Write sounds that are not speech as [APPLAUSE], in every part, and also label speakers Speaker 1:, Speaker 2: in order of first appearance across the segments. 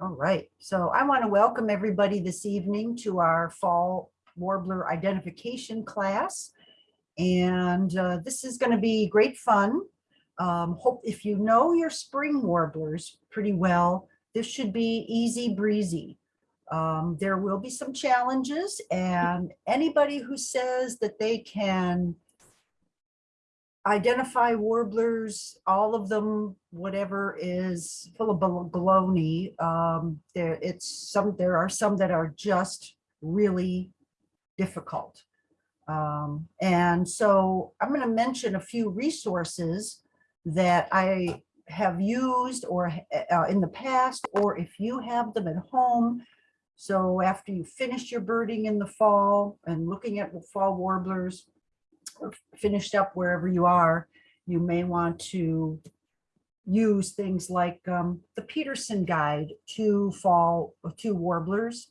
Speaker 1: All right, so I want to welcome everybody this evening to our fall warbler identification class. And uh, this is going to be great fun. Um, hope if you know your spring warblers pretty well, this should be easy breezy. Um, there will be some challenges and anybody who says that they can identify warblers, all of them, whatever is full of baloney. Um, there, it's some, there are some that are just really difficult. Um, and so I'm going to mention a few resources that I have used or uh, in the past, or if you have them at home. So after you finish your birding in the fall and looking at fall warblers, finished up wherever you are, you may want to use things like um, the Peterson Guide to Fall to Warblers.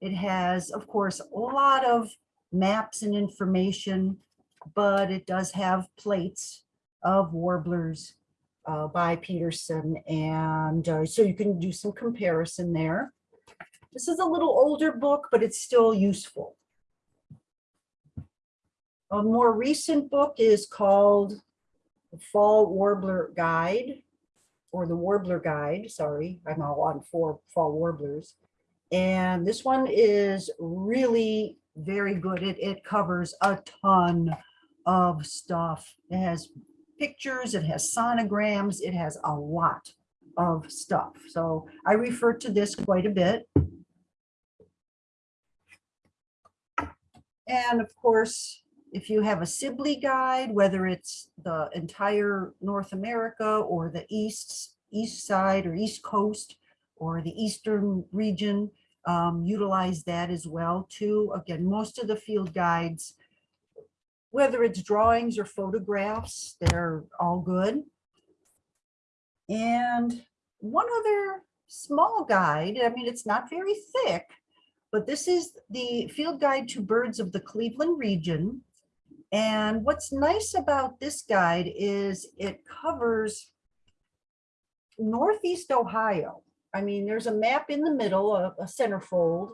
Speaker 1: It has, of course, a lot of maps and information, but it does have plates of warblers uh, by Peterson. And uh, so you can do some comparison there. This is a little older book, but it's still useful. A more recent book is called The Fall Warbler Guide or the Warbler Guide. Sorry, I'm all on four fall warblers. And this one is really very good. It, it covers a ton of stuff. It has pictures, it has sonograms, it has a lot of stuff. So I refer to this quite a bit. And of course, if you have a Sibley guide, whether it's the entire North America or the east, east side or east coast or the eastern region, um, utilize that as well too. Again, most of the field guides, whether it's drawings or photographs, they're all good. And one other small guide, I mean, it's not very thick, but this is the field guide to birds of the Cleveland region. And what's nice about this guide is it covers Northeast Ohio. I mean, there's a map in the middle, a, a centerfold,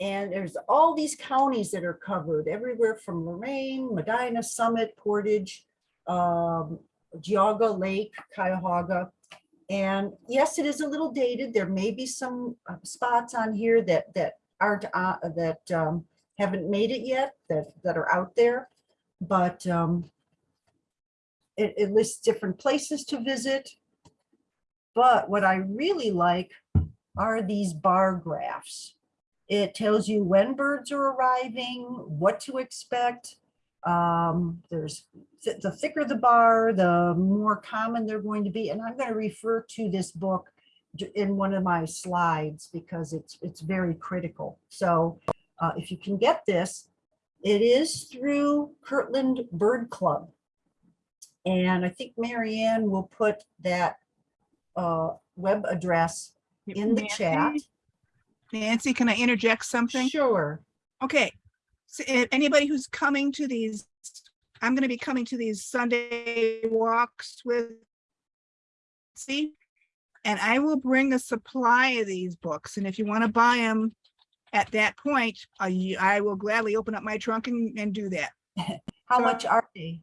Speaker 1: and there's all these counties that are covered everywhere from Lorain, Medina, Summit, Portage, um, Geauga Lake, Cuyahoga. And yes, it is a little dated. There may be some uh, spots on here that that aren't uh, that um, haven't made it yet that that are out there but um, it, it lists different places to visit. But what I really like are these bar graphs. It tells you when birds are arriving, what to expect. Um, there's th the thicker the bar, the more common they're going to be. And I'm going to refer to this book in one of my slides because it's it's very critical. So uh, if you can get this, it is through Kirtland Bird Club. And I think Marianne will put that uh, web address in the chat.
Speaker 2: Nancy- Nancy, can I interject something?
Speaker 1: Sure.
Speaker 2: Okay, so if anybody who's coming to these, I'm gonna be coming to these Sunday walks with see, and I will bring a supply of these books, and if you want to buy them at that point, I, I will gladly open up my trunk and, and do that. [LAUGHS]
Speaker 1: How
Speaker 2: So-
Speaker 1: much are they?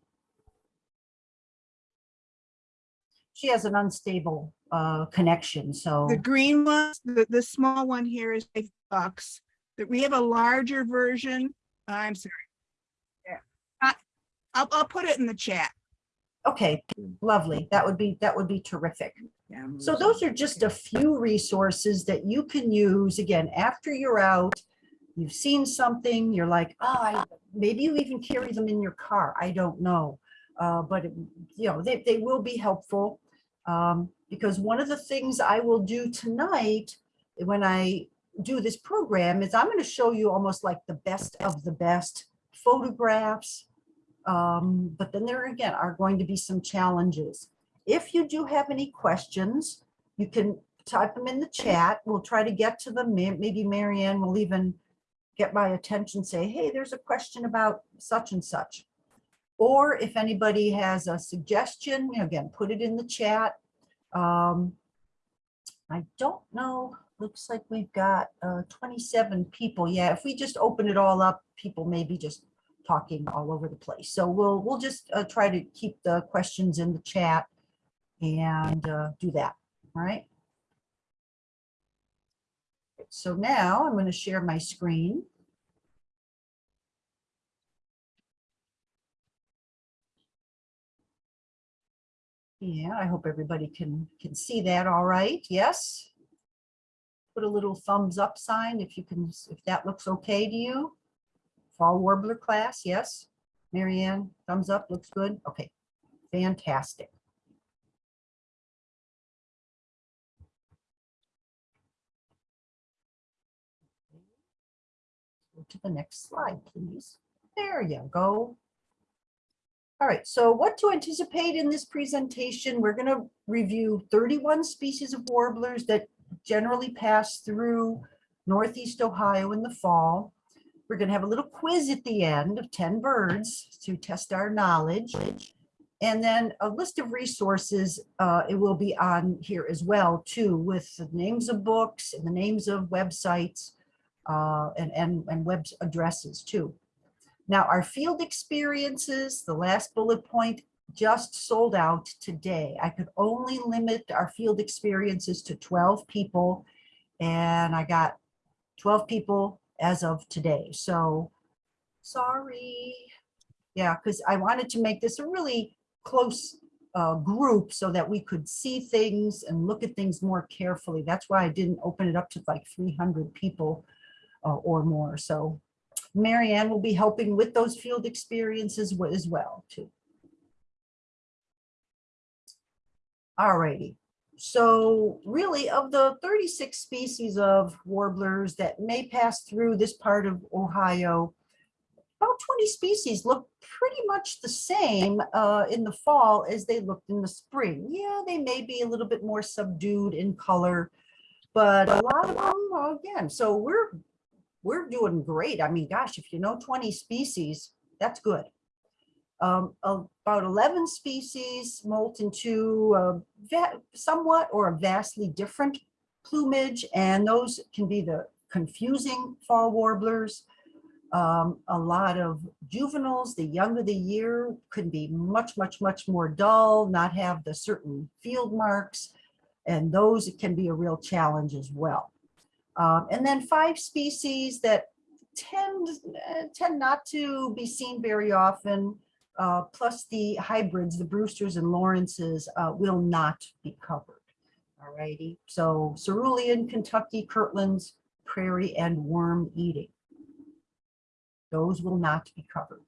Speaker 1: She has an unstable uh, connection, so,
Speaker 2: The green ones, the, the small one here is five bucks. That we have a larger version. I'm sorry. Yeah. I, I'll, I'll put it in the chat.
Speaker 1: Okay, lovely. That would be, that would be terrific.
Speaker 2: Yeah.
Speaker 1: So those are just a few resources that you can use, again, after you're out, you've seen something, you're like, oh, I, maybe you even carry them in your car, I don't know. Uh, but, it- you know, they, they will be helpful. Um, because one of the things I will do tonight, when I do this program, is I'm gonna show you almost like the best of the best photographs. Um, but then there again are going to be some challenges. If you do have any questions, you can type them in the chat. We'll try to get to them. Maybe Marianne will even get my attention, say, hey, there's a question about such and such. Or if anybody has a suggestion, again, put it in the chat. Um, I don't know, looks like we've got uh, 27 people. Yeah, if we just open it all up, people maybe just talking all over the place. So we'll, we'll just uh, try to keep the questions in the chat and uh, do that, all right? So now I'm going to share my screen. Yeah, I hope everybody can, can see that all right. Yes? Put a little thumbs up sign if you can, if that looks okay to you. Fall Warbler class, yes? Marianne, thumbs up, looks good? Okay, fantastic. Go to the next slide, please. There you go. All right, so what to anticipate in this presentation? We're going to review 31 species of warblers that generally pass through Northeast Ohio in the fall. We're going to have a little quiz at the end of 10 birds to test our knowledge. And then a list of resources, uh, it will be on here as well too, with the names of books and the names of websites uh, and, and, and web addresses too. Now, our field experiences, the last bullet point, just sold out today. I could only limit our field experiences to 12 people, and I got 12 people as of today. So sorry. Yeah, because I wanted to make this a really close uh, group so that we could see things and look at things more carefully. That's why I didn't open it up to like 300 people uh, or more. So Marianne will be helping with those field experiences as well too. All righty. So really of the 36 species of warblers that may pass through this part of Ohio, about 20 species look pretty much the same uh, in the fall as they looked in the spring. Yeah, they may be a little bit more subdued in color, but a lot of them, again, so we're we're doing great. I mean, gosh, if you know 20 species, that's good. Um, about 11 species molt into uh, somewhat or a vastly different plumage, and those can be the confusing fall warblers. Um, a lot of juveniles, the younger the year, could be much, much, much more dull, not have the certain field marks, and those can be a real challenge as well. Um, and then five species that tend, uh, tend not to be seen very often, uh, plus the hybrids, the Brewsters and Lawrences uh, will not be covered. All righty, so cerulean, Kentucky, Kirtlands, prairie and worm eating. Those will not be covered.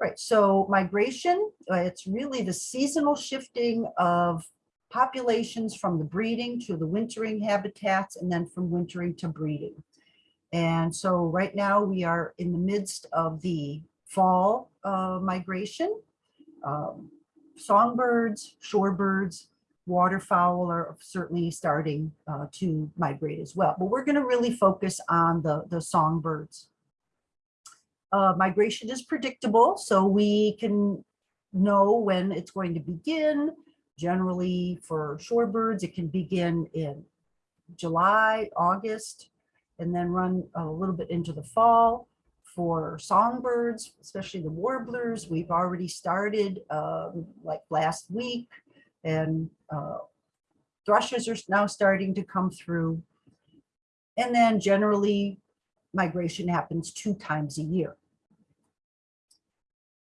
Speaker 1: Right, so migration, uh, it's really the seasonal shifting of populations from the breeding to the wintering habitats and then from wintering to breeding. And so right now we are in the midst of the fall uh, migration. Um, songbirds, shorebirds, waterfowl are certainly starting uh, to migrate as well. But we're going to really focus on the, the songbirds. Uh, migration is predictable, so we can know when it's going to begin. Generally, for shorebirds, it can begin in July, August, and then run a little bit into the fall. For songbirds, especially the warblers, we've already started um, like last week, and uh, thrushes are now starting to come through. And then generally, migration happens two times a year.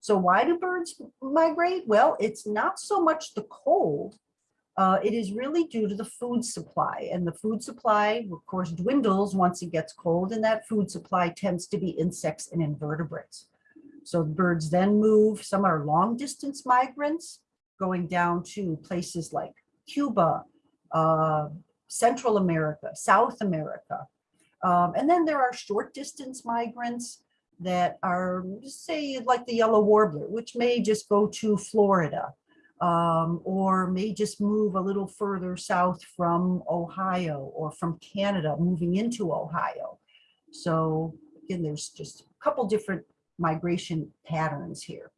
Speaker 1: So why do birds migrate? Well, it's not so much the cold. Uh, it is really due to the food supply and the food supply, of course, dwindles once it gets cold and that food supply tends to be insects and invertebrates. So birds then move, some are long distance migrants going down to places like Cuba, uh, Central America, South America. Um, and then there are short distance migrants that are, say, like the yellow warbler, which may just go to Florida um, or may just move a little further south from Ohio or from Canada, moving into Ohio. So again, there's just a couple different migration patterns here.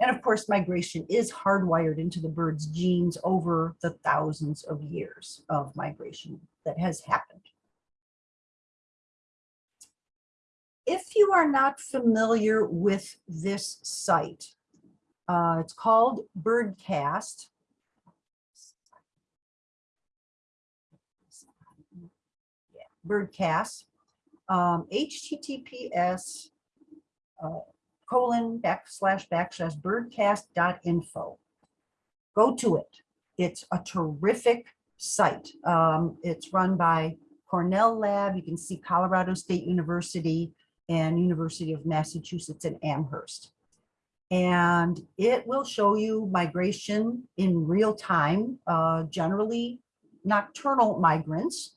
Speaker 1: And of course, migration is hardwired into the bird's genes over the thousands of years of migration that has happened. If you are not familiar with this site, uh, it's called Birdcast. Birdcast, um, HTTPS uh, colon backslash backslash birdcast.info. Go to it. It's a terrific site. Um, it's run by Cornell Lab. You can see Colorado State University and University of Massachusetts in Amherst. And it will show you migration in real time, uh, generally nocturnal migrants.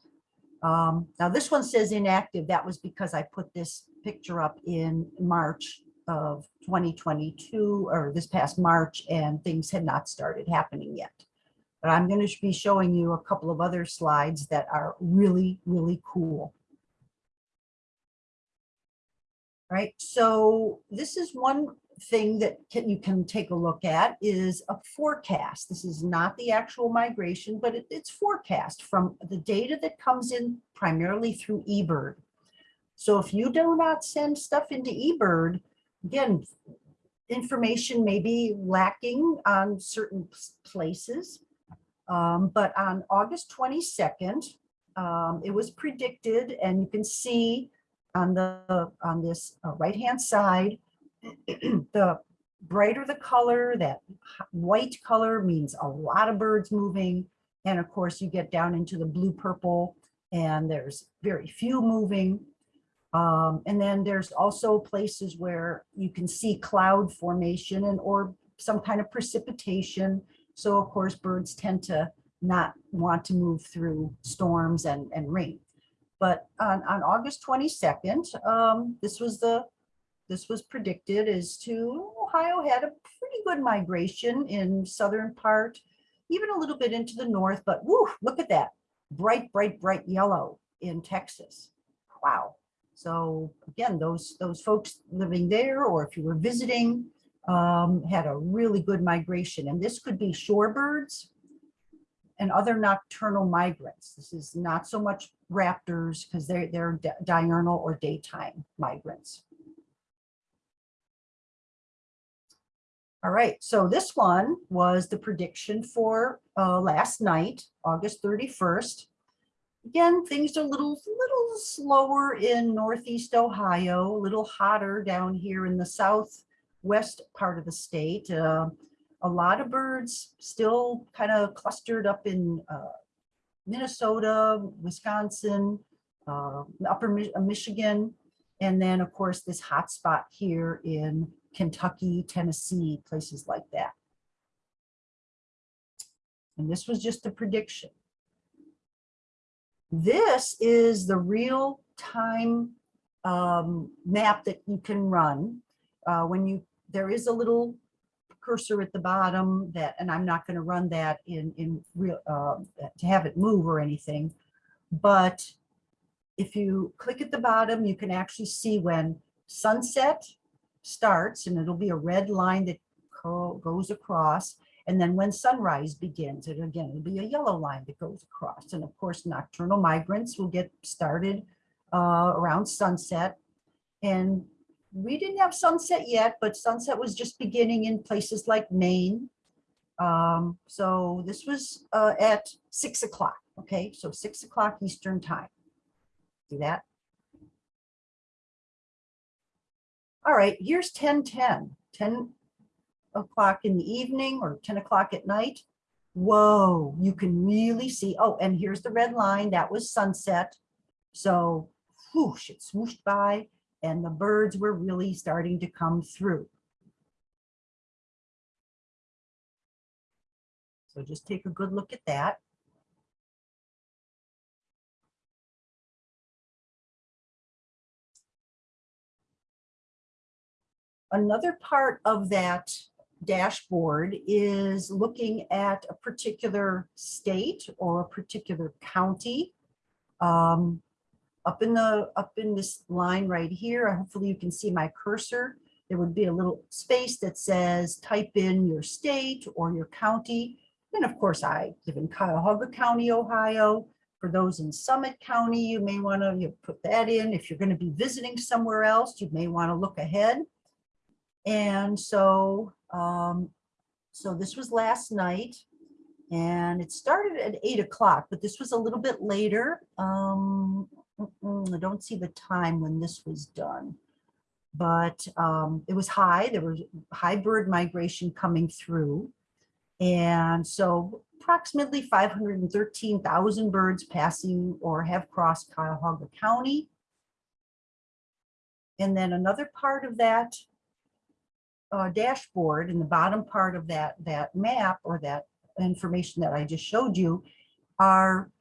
Speaker 1: Um, now this one says inactive. That was because I put this picture up in March of 2022 or this past March and things had not started happening yet. But I'm going to be showing you a couple of other slides that are really, really cool. Right, so this is one thing that can, you can take a look at is a forecast. This is not the actual migration, but it, it's forecast from the data that comes in primarily through eBird. So if you do not send stuff into eBird, again, information may be lacking on certain places. Um, but on August 22nd, um, it was predicted, and you can see on the on this uh, right hand side, [CLEARS THROAT] the brighter the color, that white color means a lot of birds moving. And of course, you get down into the blue purple, and there's very few moving. Um, and then there's also places where you can see cloud formation and or some kind of precipitation. So of course, birds tend to not want to move through storms and, and rain. But on, on August 22nd, um, this was the this was predicted as to Ohio had a pretty good migration in southern part, even a little bit into the north, but woo, look at that bright, bright, bright yellow in Texas. Wow. So again, those those folks living there, or if you were visiting, um, had a really good migration. And this could be shorebirds and other nocturnal migrants. This is not so much raptors because they're, they're diurnal or daytime migrants. All right, so this one was the prediction for uh, last night, August 31st. Again, things are a little, little slower in Northeast Ohio, a little hotter down here in the southwest part of the state. Uh, a lot of birds still kind of clustered up in uh, Minnesota, Wisconsin, uh, upper Mi Michigan, and then of course this hot spot here in Kentucky, Tennessee, places like that. And this was just a prediction. This is the real time um, map that you can run. Uh, when you, there is a little cursor at the bottom that, and I'm not going to run that in, in real, uh, to have it move or anything. But if you click at the bottom, you can actually see when sunset starts and it'll be a red line that goes across and then when sunrise begins, it again, will be a yellow line that goes across. And of course, nocturnal migrants will get started uh, around sunset. And we didn't have sunset yet, but sunset was just beginning in places like Maine. Um, so this was uh, at six o'clock. Okay, so six o'clock Eastern time. See that? All right, here's 1010. 10 o'clock in the evening or 10 o'clock at night, whoa, you can really see, oh, and here's the red line, that was sunset. So whoosh, it swooshed by and the birds were really starting to come through. So just take a good look at that. Another part of that dashboard is looking at a particular state or a particular county. Um, up in the up in this line right here, hopefully you can see my cursor. there would be a little space that says type in your state or your county. And of course, I live in Cuyahoga County, Ohio. For those in Summit County, you may want to put that in. If you're going to be visiting somewhere else, you may want to look ahead. And so, um, so this was last night. And it started at eight o'clock, but this was a little bit later. Um, I don't see the time when this was done. But um, it was high, there was high bird migration coming through. And so approximately 513,000 birds passing or have crossed Cuyahoga County. And then another part of that uh, dashboard in the bottom part of that, that map or that information that I just showed you are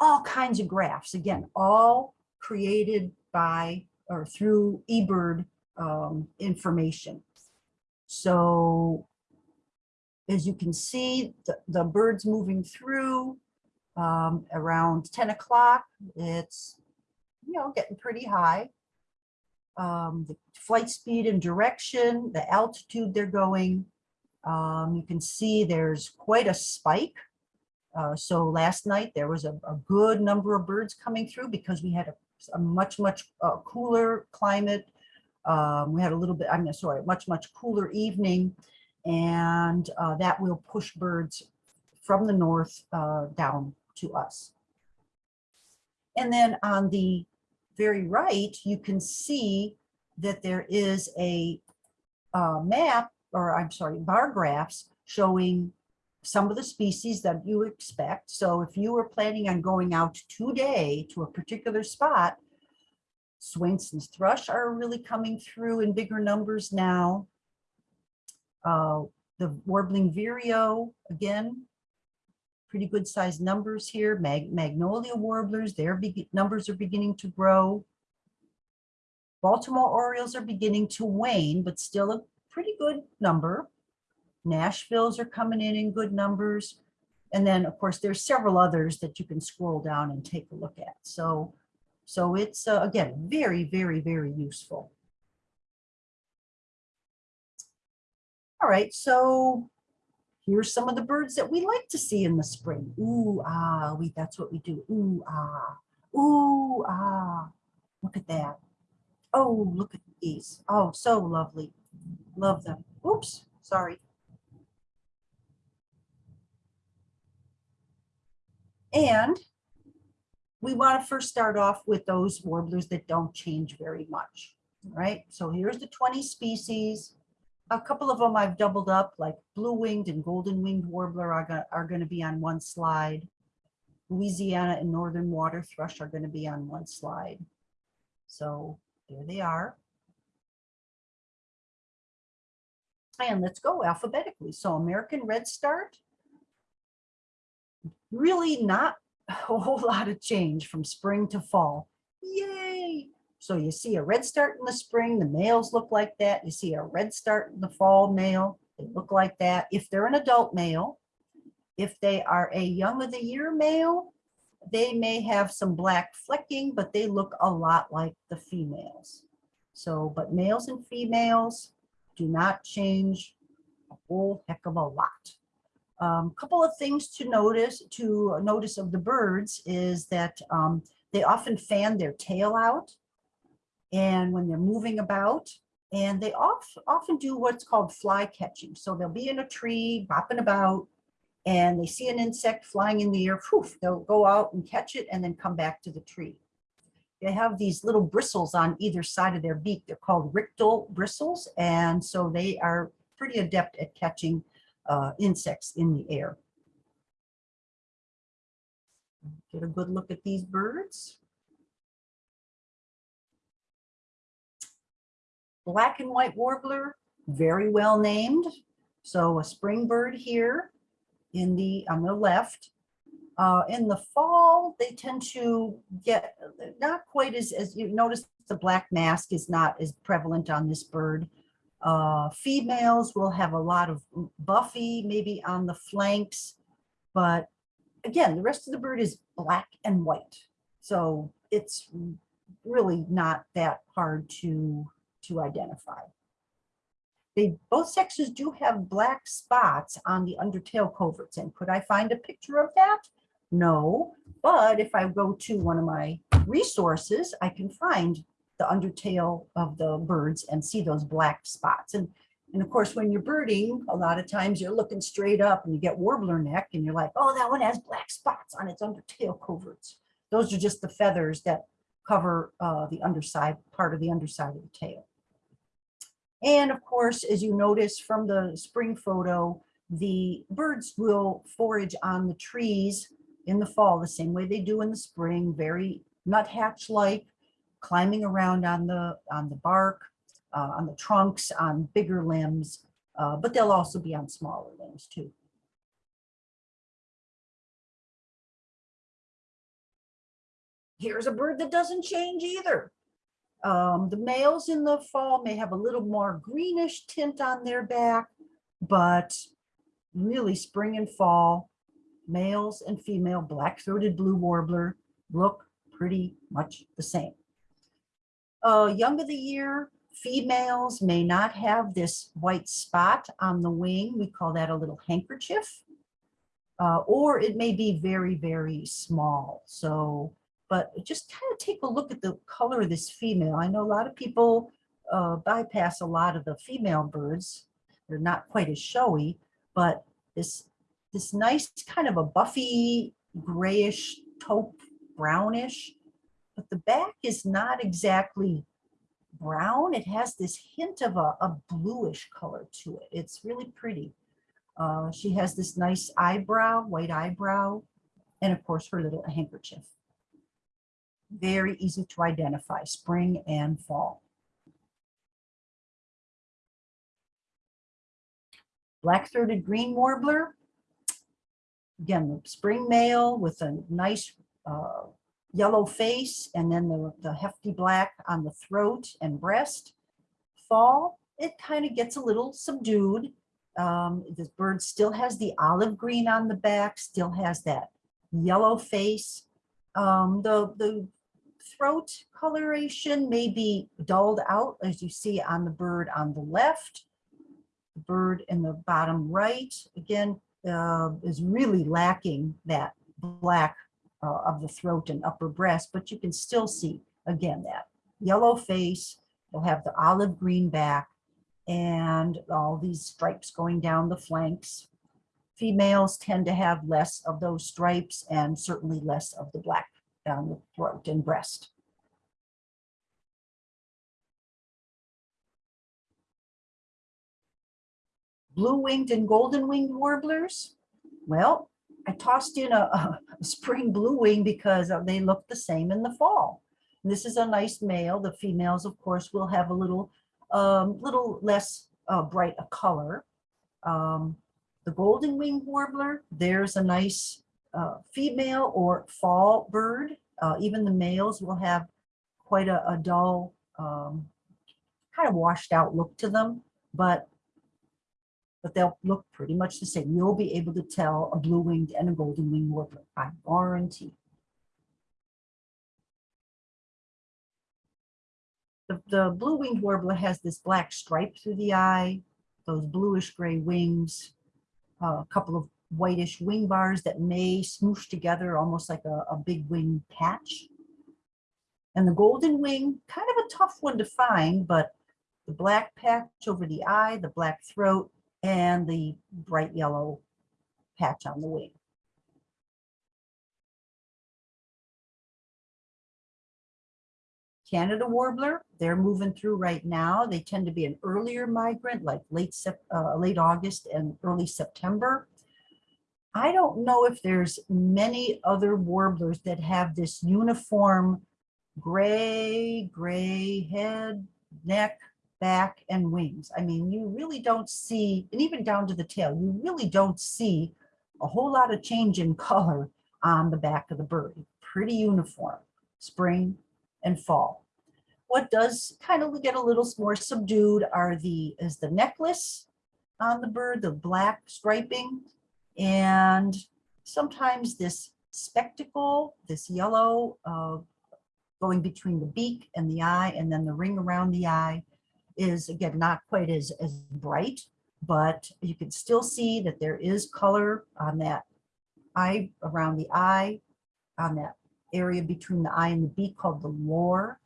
Speaker 1: all kinds of graphs. Again, all created by or through eBird um, information. So as you can see, the, the birds moving through um, around 10 o'clock, it's, you know, getting pretty high. Um, the flight speed and direction, the altitude they're going. Um, you can see there's quite a spike. Uh, so last night there was a, a good number of birds coming through because we had a, a much, much uh, cooler climate. Um, we had a little bit, I'm sorry, much, much cooler evening. And uh, that will push birds from the north uh, down to us. And then on the very right, you can see that there is a uh, map, or I'm sorry, bar graphs showing some of the species that you expect. So if you were planning on going out today to a particular spot, Swainson's thrush are really coming through in bigger numbers now. Uh, the warbling vireo, again, pretty good sized numbers here. Mag magnolia warblers, their numbers are beginning to grow. Baltimore orioles are beginning to wane, but still a pretty good number. Nashville's are coming in in good numbers. And then, of course, there's several others that you can scroll down and take a look at. So, so it's, uh, again, very, very, very useful. All right, so here's some of the birds that we like to see in the spring. Ooh, ah, we, that's what we do. Ooh, ah, ooh, ah, look at that. Oh, look at these. Oh, so lovely. Love them. Oops, sorry. And we want to first start off with those warblers that don't change very much, right? So here's the 20 species. A couple of them I've doubled up, like blue-winged and golden-winged warbler are are going to be on one slide. Louisiana and northern water thrush are going to be on one slide. So there they are. And let's go alphabetically. So American redstart, really not a whole lot of change from spring to fall. Yay! So you see a red start in the spring, the males look like that. You see a red start in the fall male, they look like that. If they're an adult male, if they are a young of the year male, they may have some black flecking, but they look a lot like the females. So, but males and females do not change a whole heck of a lot. A um, couple of things to notice to notice of the birds is that um, they often fan their tail out and when they're moving about and they often do what's called fly catching. So they'll be in a tree bopping about and they see an insect flying in the air, poof, they'll go out and catch it and then come back to the tree. They have these little bristles on either side of their beak. They're called rictal bristles. And so they are pretty adept at catching uh, insects in the air. Get a good look at these birds. Black and white warbler, very well named. So a spring bird here in the on the left. Uh, in the fall, they tend to get not quite as, as you notice the black mask is not as prevalent on this bird. Uh, females will have a lot of buffy maybe on the flanks, but again, the rest of the bird is black and white. So it's really not that hard to, to identify. they, both sexes do have black spots on the undertail coverts. And could I find a picture of that? No, but if I go to one of my resources, I can find the undertail of the birds and see those black spots. And, and of course, when you're birding, a lot of times you're looking straight up and you get warbler neck and you're like, oh, that one has black spots on its undertail coverts. Those are just the feathers that cover uh, the underside, part of the underside of the tail. And of course, as you notice from the spring photo, the birds will forage on the trees in the fall, the same way they do in the spring, very nuthatch-like, climbing around on the, on the bark, uh, on the trunks, on bigger limbs, uh, but they'll also be on smaller limbs too. Here's a bird that doesn't change either. Um, the males in the fall may have a little more greenish tint on their back, but really spring and fall, males and female black-throated blue warbler look pretty much the same. Uh, young of the year, females may not have this white spot on the wing. We call that a little handkerchief. Uh, or it may be very, very small. So but just kind of take a look at the color of this female. I know a lot of people uh, bypass a lot of the female birds. They're not quite as showy, but this, this nice kind of a buffy grayish taupe brownish, but the back is not exactly brown. It has this hint of a, a bluish color to it. It's really pretty. Uh, she has this nice eyebrow, white eyebrow, and of course her little handkerchief very easy to identify, spring and fall. Black-throated green warbler. Again, the spring male with a nice uh, yellow face and then the, the hefty black on the throat and breast. Fall, it kind of gets a little subdued. Um, this bird still has the olive green on the back, still has that yellow face. Um, the, the throat coloration may be dulled out as you see on the bird on the left. The bird in the bottom right, again, uh, is really lacking that black uh, of the throat and upper breast, but you can still see, again, that yellow face, you'll have the olive green back, and all these stripes going down the flanks. Females tend to have less of those stripes and certainly less of the black down the throat and breast. Blue-winged and golden-winged warblers. Well, I tossed in a, a spring blue wing because they look the same in the fall. And this is a nice male. The females, of course, will have a little, um, little less uh, bright a color. Um, the golden winged warbler, there's a nice uh, female or fall bird. Uh, even the males will have quite a, a dull, um, kind of washed out look to them, but but they'll look pretty much the same. You'll be able to tell a blue-winged and a golden-winged warbler, I guarantee. The, the blue-winged warbler has this black stripe through the eye, those bluish gray wings, uh, a couple of whitish wing bars that may smoosh together almost like a, a big wing patch. And the golden wing, kind of a tough one to find, but the black patch over the eye, the black throat, and the bright yellow patch on the wing. Canada warbler, they're moving through right now. They tend to be an earlier migrant, like late, uh, late August and early September. I don't know if there's many other warblers that have this uniform gray, gray head, neck, back, and wings. I mean, you really don't see, and even down to the tail, you really don't see a whole lot of change in color on the back of the bird. Pretty uniform, spring and fall. What does kind of get a little more subdued are the, is the necklace on the bird, the black striping, and sometimes this spectacle, this yellow uh, going between the beak and the eye, and then the ring around the eye is again, not quite as, as bright, but you can still see that there is color on that eye, around the eye, on that area between the eye and the beak called the lore.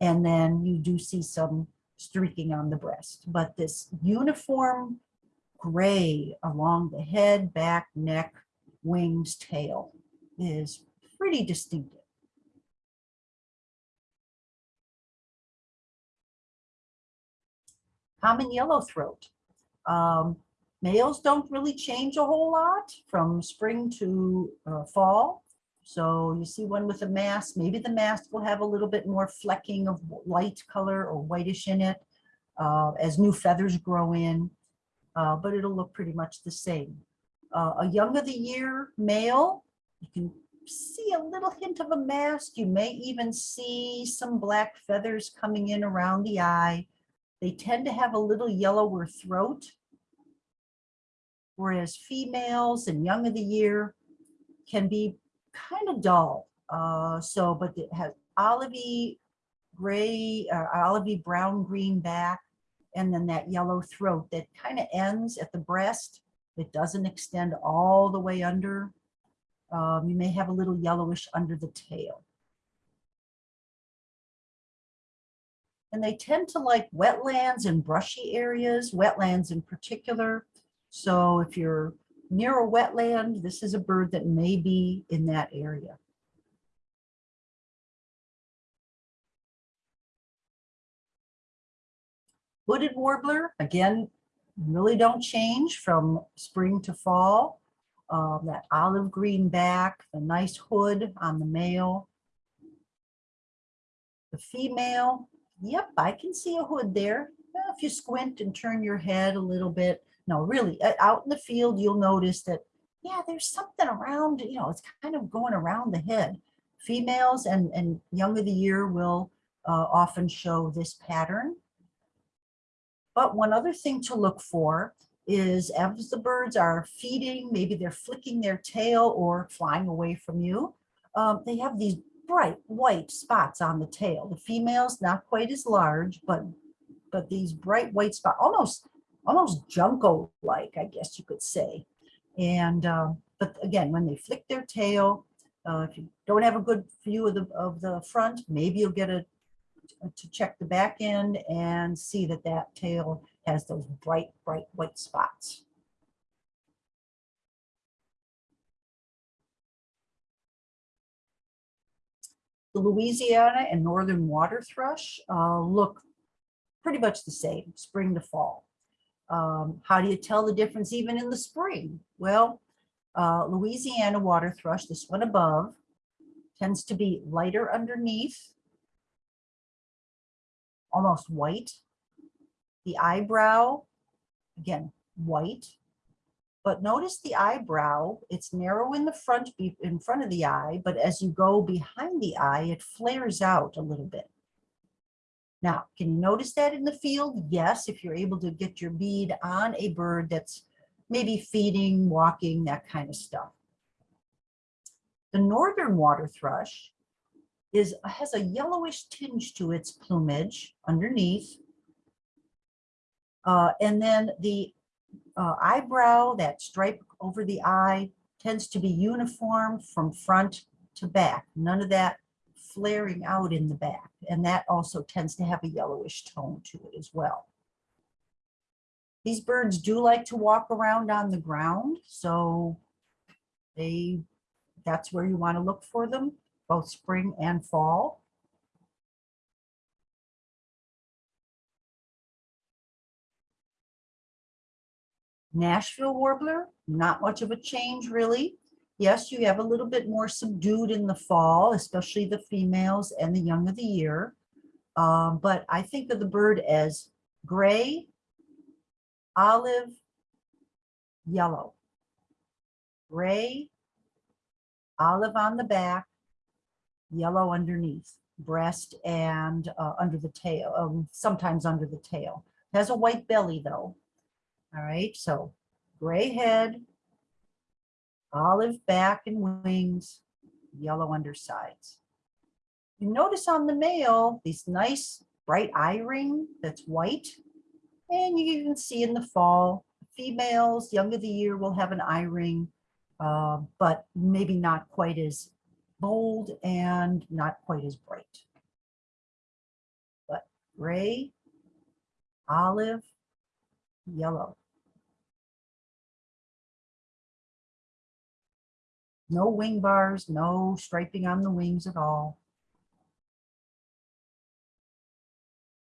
Speaker 1: And then you do see some streaking on the breast, but this uniform gray along the head, back, neck, wings, tail is pretty distinctive. Common yellow throat. Um, males don't really change a whole lot from spring to uh, fall. So you see one with a mask, maybe the mask will have a little bit more flecking of light color or whitish in it uh, as new feathers grow in, uh, but it'll look pretty much the same. Uh, a young of the year male, you can see a little hint of a mask. You may even see some black feathers coming in around the eye. They tend to have a little yellower throat. Whereas females and young of the year can be kind of dull. Uh, so, but it has olivey gray, uh, olivey brown green back, and then that yellow throat that kind of ends at the breast. It doesn't extend all the way under. Um, you may have a little yellowish under the tail. And they tend to like wetlands and brushy areas, wetlands in particular. So if you're near a wetland, this is a bird that may be in that area. Hooded warbler, again, really don't change from spring to fall. Um, that olive green back, the nice hood on the male. The female, yep, I can see a hood there. Well, If you squint and turn your head a little bit, no, really, uh, out in the field, you'll notice that, yeah, there's something around, you know, it's kind of going around the head. Females and, and young of the year will uh, often show this pattern. But one other thing to look for is as the birds are feeding, maybe they're flicking their tail or flying away from you, um, they have these bright white spots on the tail. The females, not quite as large, but but these bright white spots, almost almost Junco-like, I guess you could say. And um, but again, when they flick their tail, uh, if you don't have a good view of the of the front, maybe you'll get a to check the back end and see that that tail has those bright, bright white spots. The Louisiana and northern water thrush uh, look pretty much the same, spring to fall. Um, how do you tell the difference even in the spring? Well, uh, Louisiana water thrush, this one above, tends to be lighter underneath almost white. The eyebrow, again, white. But notice the eyebrow, it's narrow in the front, in front of the eye, but as you go behind the eye, it flares out a little bit. Now, can you notice that in the field? Yes, if you're able to get your bead on a bird that's maybe feeding, walking, that kind of stuff. The northern water thrush is has a yellowish tinge to its plumage underneath. Uh, and then the uh, eyebrow, that stripe over the eye, tends to be uniform from front to back. None of that flaring out in the back. And that also tends to have a yellowish tone to it as well. These birds do like to walk around on the ground, so they that's where you want to look for them both spring and fall. Nashville warbler, not much of a change really. Yes, you have a little bit more subdued in the fall, especially the females and the young of the year. Um, but I think of the bird as gray, olive, yellow. Gray, olive on the back, yellow underneath, breast and uh, under the tail, um, sometimes under the tail. Has a white belly though. All right, so gray head, olive back and wings, yellow undersides. You notice on the male, these nice bright eye ring that's white. And you can see in the fall, females, young of the year will have an eye ring, uh, but maybe not quite as bold and not quite as bright. But gray, olive, yellow. No wing bars, no striping on the wings at all.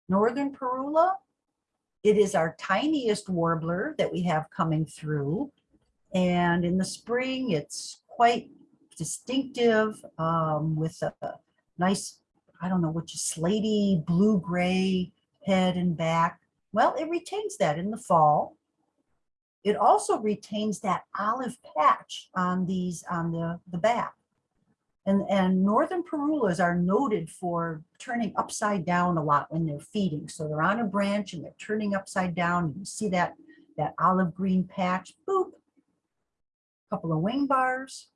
Speaker 1: Northern Parula, it is our tiniest warbler that we have coming through. And in the spring, it's quite distinctive um, with a nice, I don't know, which is slaty blue-gray head and back. Well, it retains that in the fall. It also retains that olive patch on these, on the, the back. And, and northern Parulas are noted for turning upside down a lot when they're feeding. So they're on a branch and they're turning upside down. You see that, that olive green patch, boop. Couple of wing bars.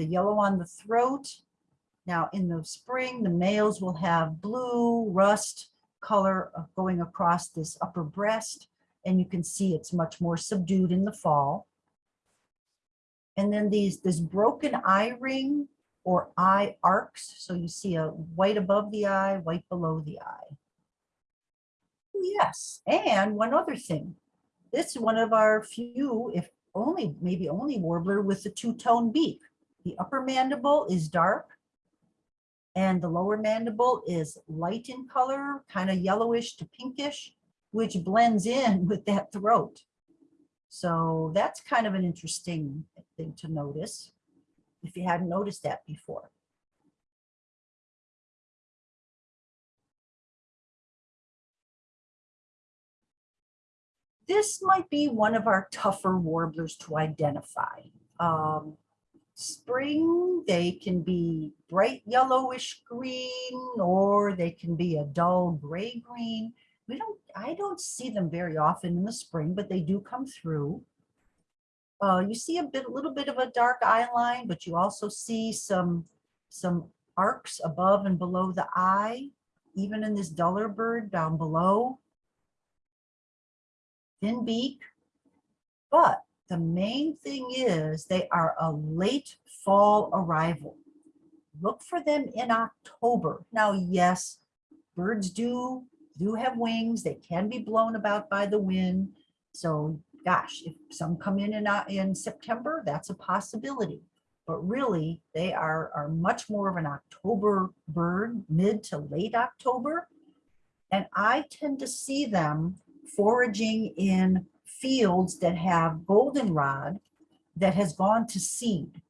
Speaker 1: The yellow on the throat. Now in the spring, the males will have blue rust color going across this upper breast. And you can see it's much more subdued in the fall. And then these, this broken eye ring or eye arcs. So you see a white above the eye, white below the eye. Oh, Yes, and one other thing. This is one of our few, if only, maybe only warbler with a two-tone beak. The upper mandible is dark and the lower mandible is light in color, kind of yellowish to pinkish, which blends in [LAUGHS] with that throat. So that's kind of an interesting thing to notice if you hadn't noticed that before. This might be one of our tougher warblers to identify. Um, spring, they can be bright yellowish green or they can be a dull gray green. We don't, I don't see them very often in the spring, but they do come through. Uh, you see a bit, a little bit of a dark eye line, but you also see some, some arcs above and below the eye, even in this duller bird down below. Thin beak, but the main thing is they are a late fall arrival. Look for them in October. Now, yes, birds do, do have wings. They can be blown about by the wind. So gosh, if some come in in, in September, that's a possibility. But really, they are, are much more of an October bird, mid to late October. And I tend to see them foraging in fields that have goldenrod that has gone to seed.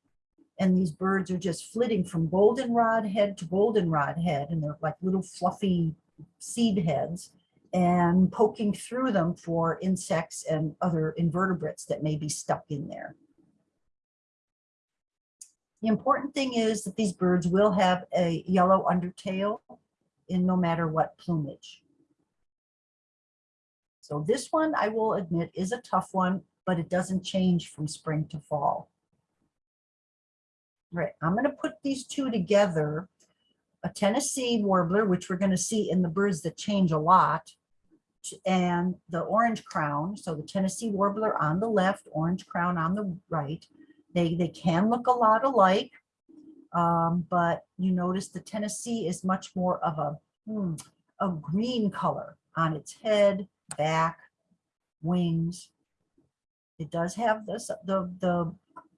Speaker 1: And these birds are just flitting from goldenrod head to goldenrod head, and they're like little fluffy seed heads and poking through them for insects and other invertebrates that may be stuck in there. The important thing is that these birds will have a yellow undertail in no matter what plumage. So this one, I will admit, is a tough one, but it doesn't change from spring to fall. Right, I'm going to put these two together. A Tennessee warbler, which we're going to see in the birds that change a lot, and the orange crown. So the Tennessee warbler on the left, orange crown on the right. They, they can look a lot alike, um, but you notice the Tennessee is much more of a, hmm, a green color on its head, back, wings. It does have this, the, the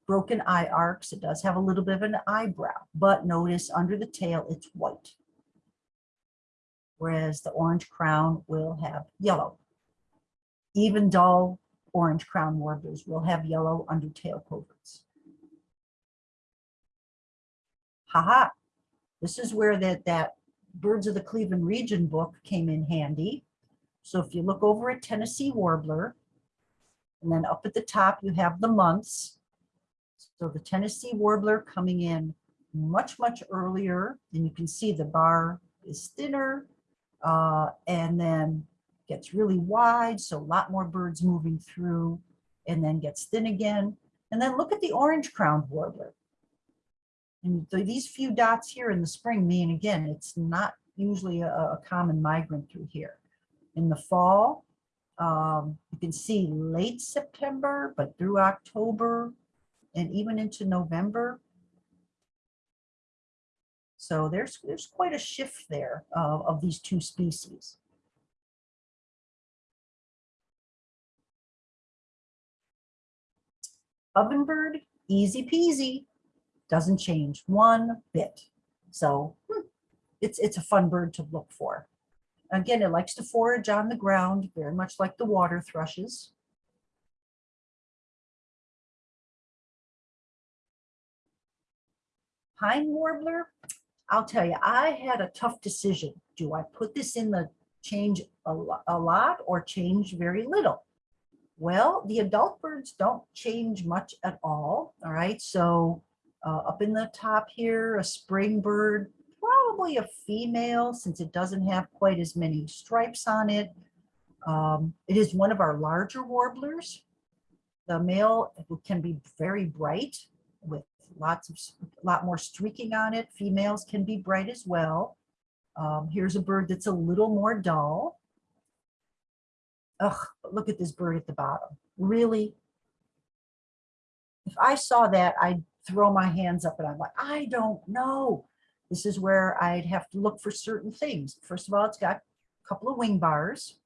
Speaker 1: broken eye arcs. It does have a little bit of an eyebrow, but notice under the tail, it's white. Whereas the orange crown will have yellow. Even dull orange crown warblers will have yellow undertail coverts. Haha, this is where that, that Birds of the Cleveland region book came in handy. So if you look over at Tennessee Warbler, and then up at the top, you have the months. So the Tennessee Warbler coming in much, much earlier, and you can see the bar is thinner, uh, and then gets really wide, so a lot more birds moving through, and then gets thin again. And then look at the orange crowned warbler. And th- these few dots here in the spring mean, again, it's not usually a, a common migrant through here. In the fall, um, you can see late September, but through October and even into November. So there's, there's quite a shift there uh, of these two species. Ovenbird, easy peasy, doesn't change one bit. So hmm, it's, it's a fun bird to look for. Again, it likes to forage on the ground, very much like the water thrushes. Pine warbler, I'll tell you, I had a tough decision. Do I put this in the change a, lot or change very little? Well, the adult birds don't change much at all. All right, so uh, up in the top here, a spring bird, probably a female since it doesn't have quite as many stripes on it. Um, it is one of our larger warblers. The male can be very bright with lots of, s- lot more streaking on it. Females can be bright as well. Um, here's a bird that's a little more dull. Ugh, look at this bird at the bottom. Really? If I saw that, I'd throw my hands up and I'm like, I don't know. This is where I'd have to look for certain things. First of all, it's got a couple of wing bars.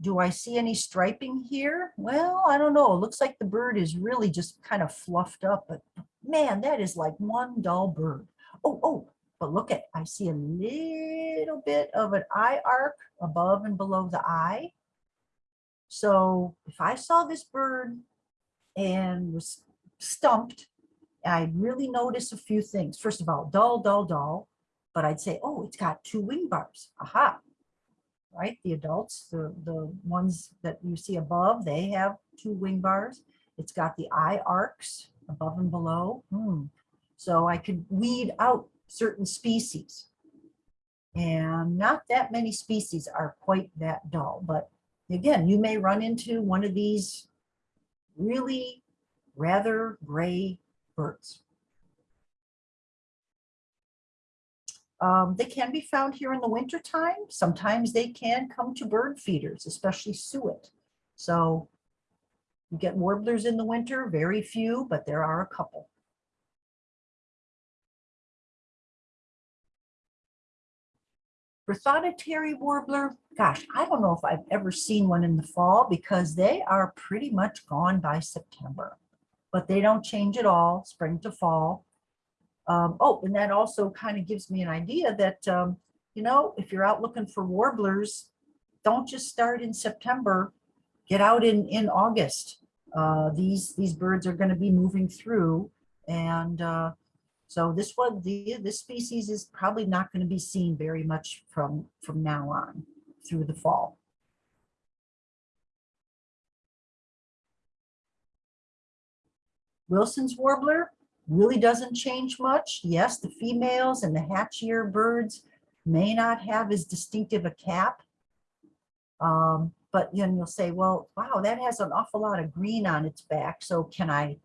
Speaker 1: Do I see any striping here? Well, I don't know. It looks like the bird is really just kind of fluffed up, but man, that is like one dull bird. Oh, oh, but look at, I see a little bit of an eye arc above and below the eye. So if I saw this bird and was stumped, I'd really notice a few things. First of all, dull, dull, dull, but I'd say, oh, it's got two wing bars. Aha. Right, the adults, the, the ones that you see above, they have two wing bars. It's got the eye arcs above and below. Hmm. So I could weed out certain species. And not that many species are quite that dull, but again, you may run into one of these really rather gray birds. Um, they can be found here in the wintertime. Sometimes they can come to bird feeders, especially suet. So you get warblers in the winter, very few, but there are a couple. Prothonotary warbler, gosh, I don't know if I've ever seen one in the fall because they are pretty much gone by September. But they don't change at all, spring to fall. Um, oh, and that also kind of gives me an idea that, um, you know, if you're out looking for warblers, don't just start in September, get out in, in August. Uh, these, these birds are going to be moving through and, uh, so this one, the, this species is probably not going to be seen very much from, from now on through the fall. Wilson's warbler really doesn't change much. Yes, the females and the hatch-year birds may not have as distinctive a cap. Um, but then you'll say, well, wow, that has an awful lot of green on its back. So can I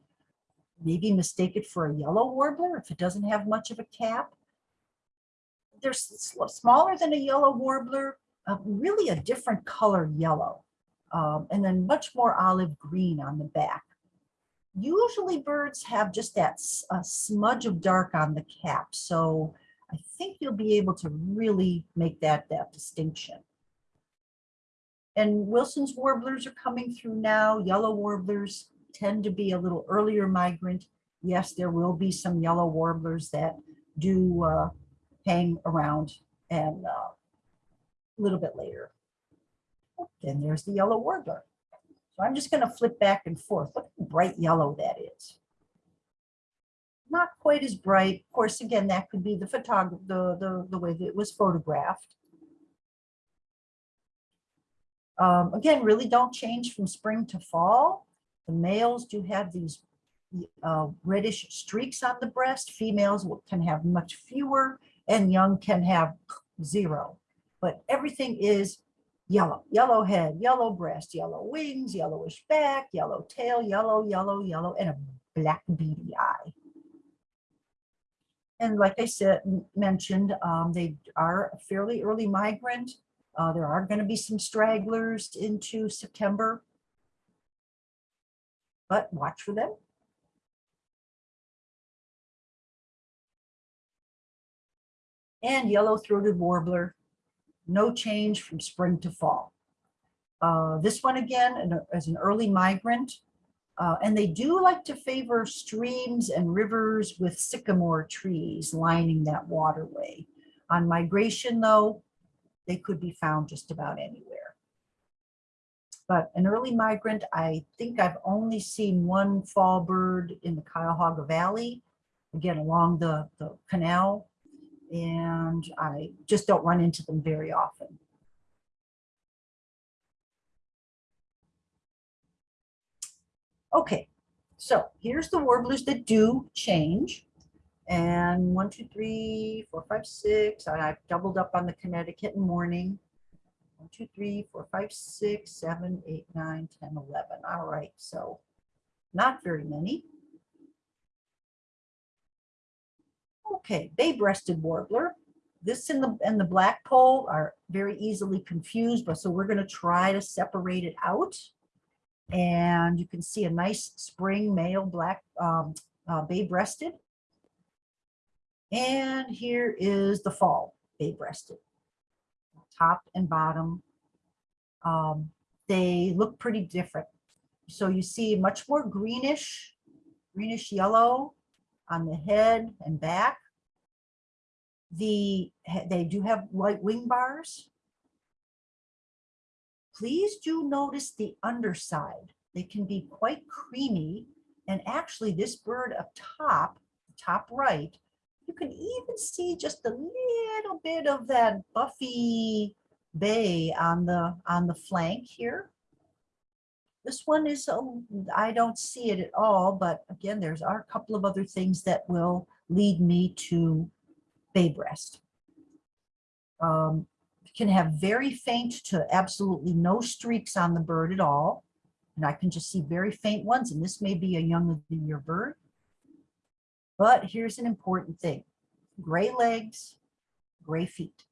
Speaker 1: maybe mistake it for a yellow warbler if it doesn't have much of a cap? They're smaller than a yellow warbler, uh, really a different color yellow, um, and then much more olive green on the back. Usually birds have just that smudge of dark on the cap, so I think you'll be able to really make that that distinction. And Wilson's warblers are coming through now. Yellow warblers tend to be a little earlier migrant. Yes, there will be some yellow warblers that do uh, hang around and uh, a little bit later. Then there's the yellow warbler. So I'm just going to flip back and forth. Look how bright yellow that is. Not quite as bright. Of course, again, that could be the photograph, the, the, the way that it was photographed. Um, again, really don't change from spring to fall. The males do have these uh, reddish streaks on the breast. Females can have much fewer and young can have zero. But everything is yellow, yellow head, yellow breast, yellow wings, yellowish back, yellow tail, yellow, yellow, yellow, and a black beady eye. And like I said, mentioned, um, they are a fairly early migrant. Uh, there are gonna be some stragglers into September. But watch for them. And yellow-throated warbler, no change from spring to fall. Uh, this one again, an- as an early migrant, uh, and they do like to favor streams and rivers with sycamore trees lining that waterway. On migration though, they could be found just about anywhere. But an early migrant, I think I've only seen one fall bird in the Cuyahoga Valley, again, along the, the canal. And I just don't run into them very often. Okay, so here's the warblers that do change. And one, two, three, four, five, six, and I've doubled up on the Connecticut mourning. One, two, three, four, five, six, seven, eight, nine, ten, eleven. All right, so not very many. Okay, bay-breasted warbler. This and the, and the blackpoll are very easily confused, but so we're gonna try to separate it out. And you can see a nice spring male black, um, uh, bay-breasted. And here is the fall bay-breasted. Top and bottom. Um, they look pretty different. So you see much more greenish, greenish yellow on the head and back. The, they do have white wing bars. Please do notice the underside. They can be quite creamy. And actually this bird up top, top right, you can even see just a little bit of that buffy bay on the, on the flank here. This one is, a- I don't see it at all, but again, there's are a couple of other things that will lead me to bay breast. Um, can have very faint to absolutely no streaks on the bird at all. And I can just see very faint ones, and this may be a young of the year bird. But here's an important thing. Gray legs, gray feet.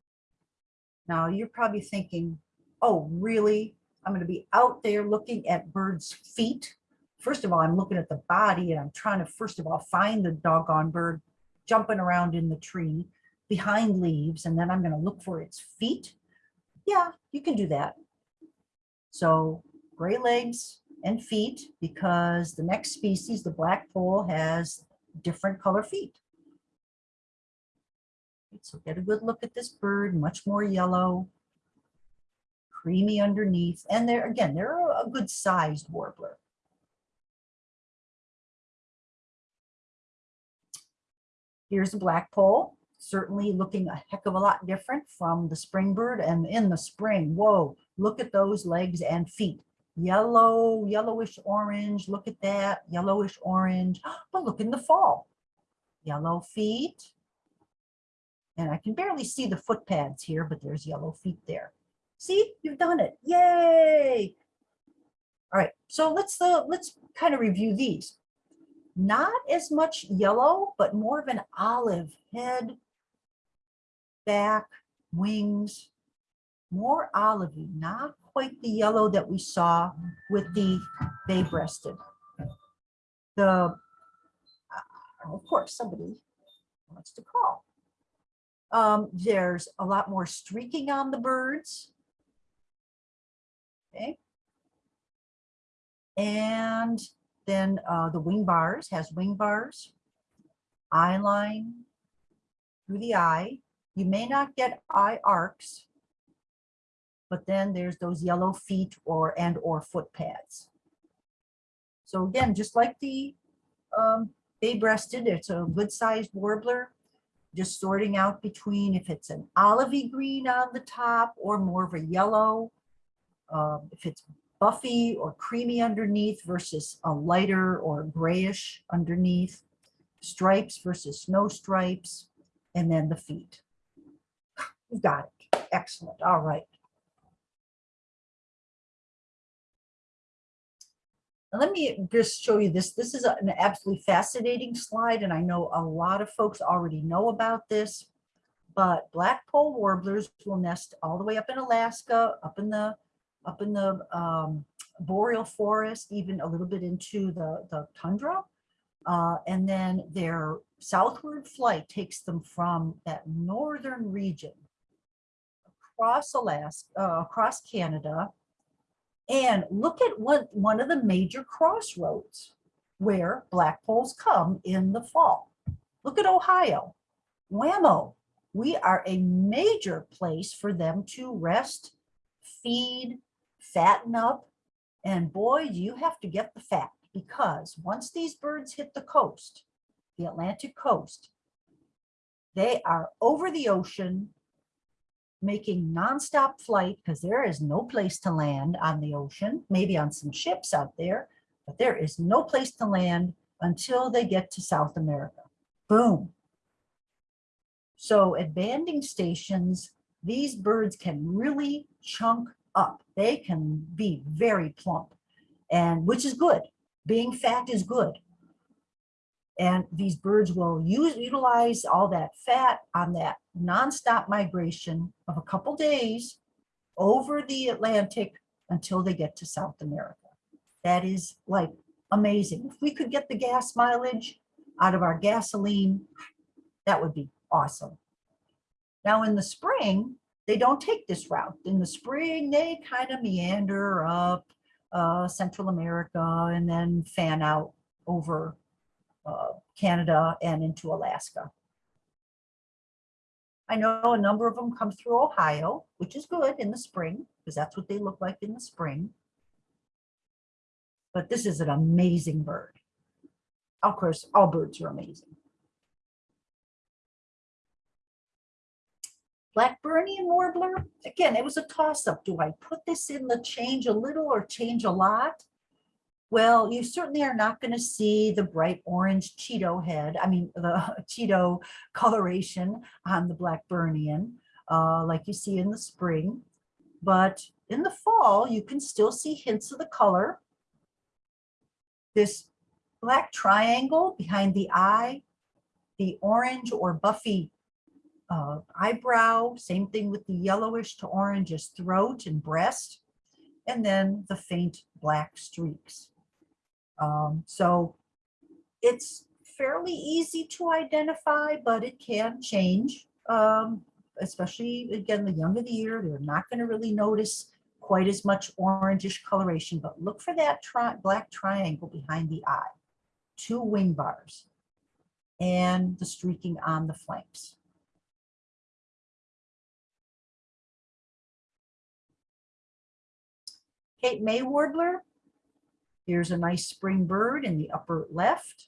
Speaker 1: Now you're probably thinking, oh, really? I'm gonna be out there looking at birds' feet. First of all, I'm looking at the body and I'm trying to, first of all, find the doggone bird jumping around in the tree behind leaves, and then I'm gonna look for its feet. Yeah, you can do that. So gray legs and feet, because the next species, the blackpoll, has different color feet. So get a good look at this bird, much more yellow, creamy underneath, and they're, again, they're a good sized warbler. Here's a blackpoll, certainly looking a heck of a lot different from the spring bird and in the spring, whoa, look at those legs and feet. Yellow, yellowish orange, look at that, yellowish orange, [GASPS] but look in the fall. Yellow feet. And I can barely see the foot pads here, but there's yellow feet there. See, you've done it, yay. All right, so let's, uh, let's kind of review these not as much yellow, but more of an olive head, back, wings, more olivey, not quite the yellow that we saw with the bay-breasted. The, uh, of course, somebody wants to call. Um, there's a lot more streaking on the birds. Okay. And then uh, the wing bars has wing bars, eye line through the eye. You may not get eye arcs, but then there's those yellow feet or and or foot pads. So again, just like the um, bay-breasted, it's a good sized warbler. Just sorting out between if it's an olivey green on the top or more of a yellow. Um, if it's buffy or creamy underneath versus a lighter or grayish underneath, stripes versus no stripes, and then the feet. You've got it. Excellent. All right. Let me just show you this. This is an absolutely fascinating slide, and I know a lot of folks already know about this. But blackpoll warblers will nest all the way up in Alaska, up in the up in the um, boreal forest, even a little bit into the, the tundra. Uh, and then their southward flight takes them from that northern region across Alaska, uh, across Canada. And look at what one of the major crossroads where blackpolls come in the fall. Look at Ohio, Whammo. We are a major place for them to rest, feed, fatten up. And boy, you have to get the fat because once these birds hit the coast, the Atlantic coast, they are over the ocean making nonstop flight because there is no place to land on the ocean, maybe on some ships out there, but there is no place to land until they get to South America. Boom. So at banding stations, these birds can really chunk up. They can be very plump and which is good. Being fat is good. And these birds will use utilize all that fat on that nonstop migration of a couple days over the Atlantic until they get to South America. That is like amazing. If we could get the gas mileage out of our gasoline, that would be awesome. Now in the spring, they don't take this route. In the spring, they kind of meander up uh, Central America and then fan out over uh, Canada and into Alaska. I know a number of them come through Ohio, which is good in the spring because that's what they look like in the spring. But this is an amazing bird. Of course, all birds are amazing. Blackburnian warbler, again, it was a toss-up. Do I put this in the change a little or change a lot? Well, you certainly are not going to see the bright orange Cheeto head, I mean, the [LAUGHS] Cheeto coloration on the Blackburnian, uh, like you see in the spring. But in the fall, you can still see hints of the color. This black triangle behind the eye, the orange or buffy uh, eyebrow, same thing with the yellowish to orangish throat and breast, and then the faint black streaks. Um, so it's fairly easy to identify, but it can change. Um, especially again, the younger the year, they're not going to really notice quite as much orangish coloration, but look for that tri black triangle behind the eye, two wing bars, and the streaking on the flanks. Cape May warbler. Here's a nice spring bird in the upper left.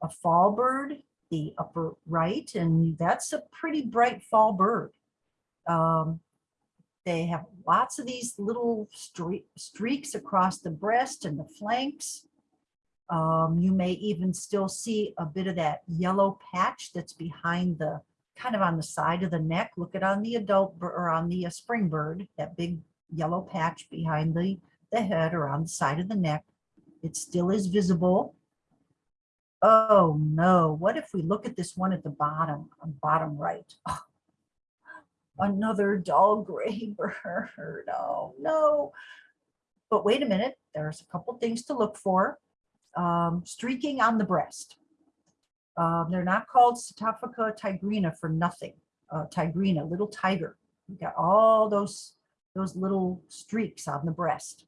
Speaker 1: A fall bird, the upper right, and that's a pretty bright fall bird. Um, they have lots of these little stre streaks across the breast and the flanks. Um, you may even still see a bit of that yellow patch that's behind the, kind of on the side of the neck. Look at on the adult or on the uh, spring bird, that big yellow patch behind the, the head or on the side of the neck. It still is visible. Oh no, what if we look at this one at the bottom, on bottom right? Oh, [LAUGHS] another dull gray [LAUGHS] bird, oh no. But wait a minute, there's a couple things to look for. Um, streaking on the breast. Um, they're not called Setophaga tigrina for nothing. Uh, tigrina, little tiger. You got all those those little streaks on the breast.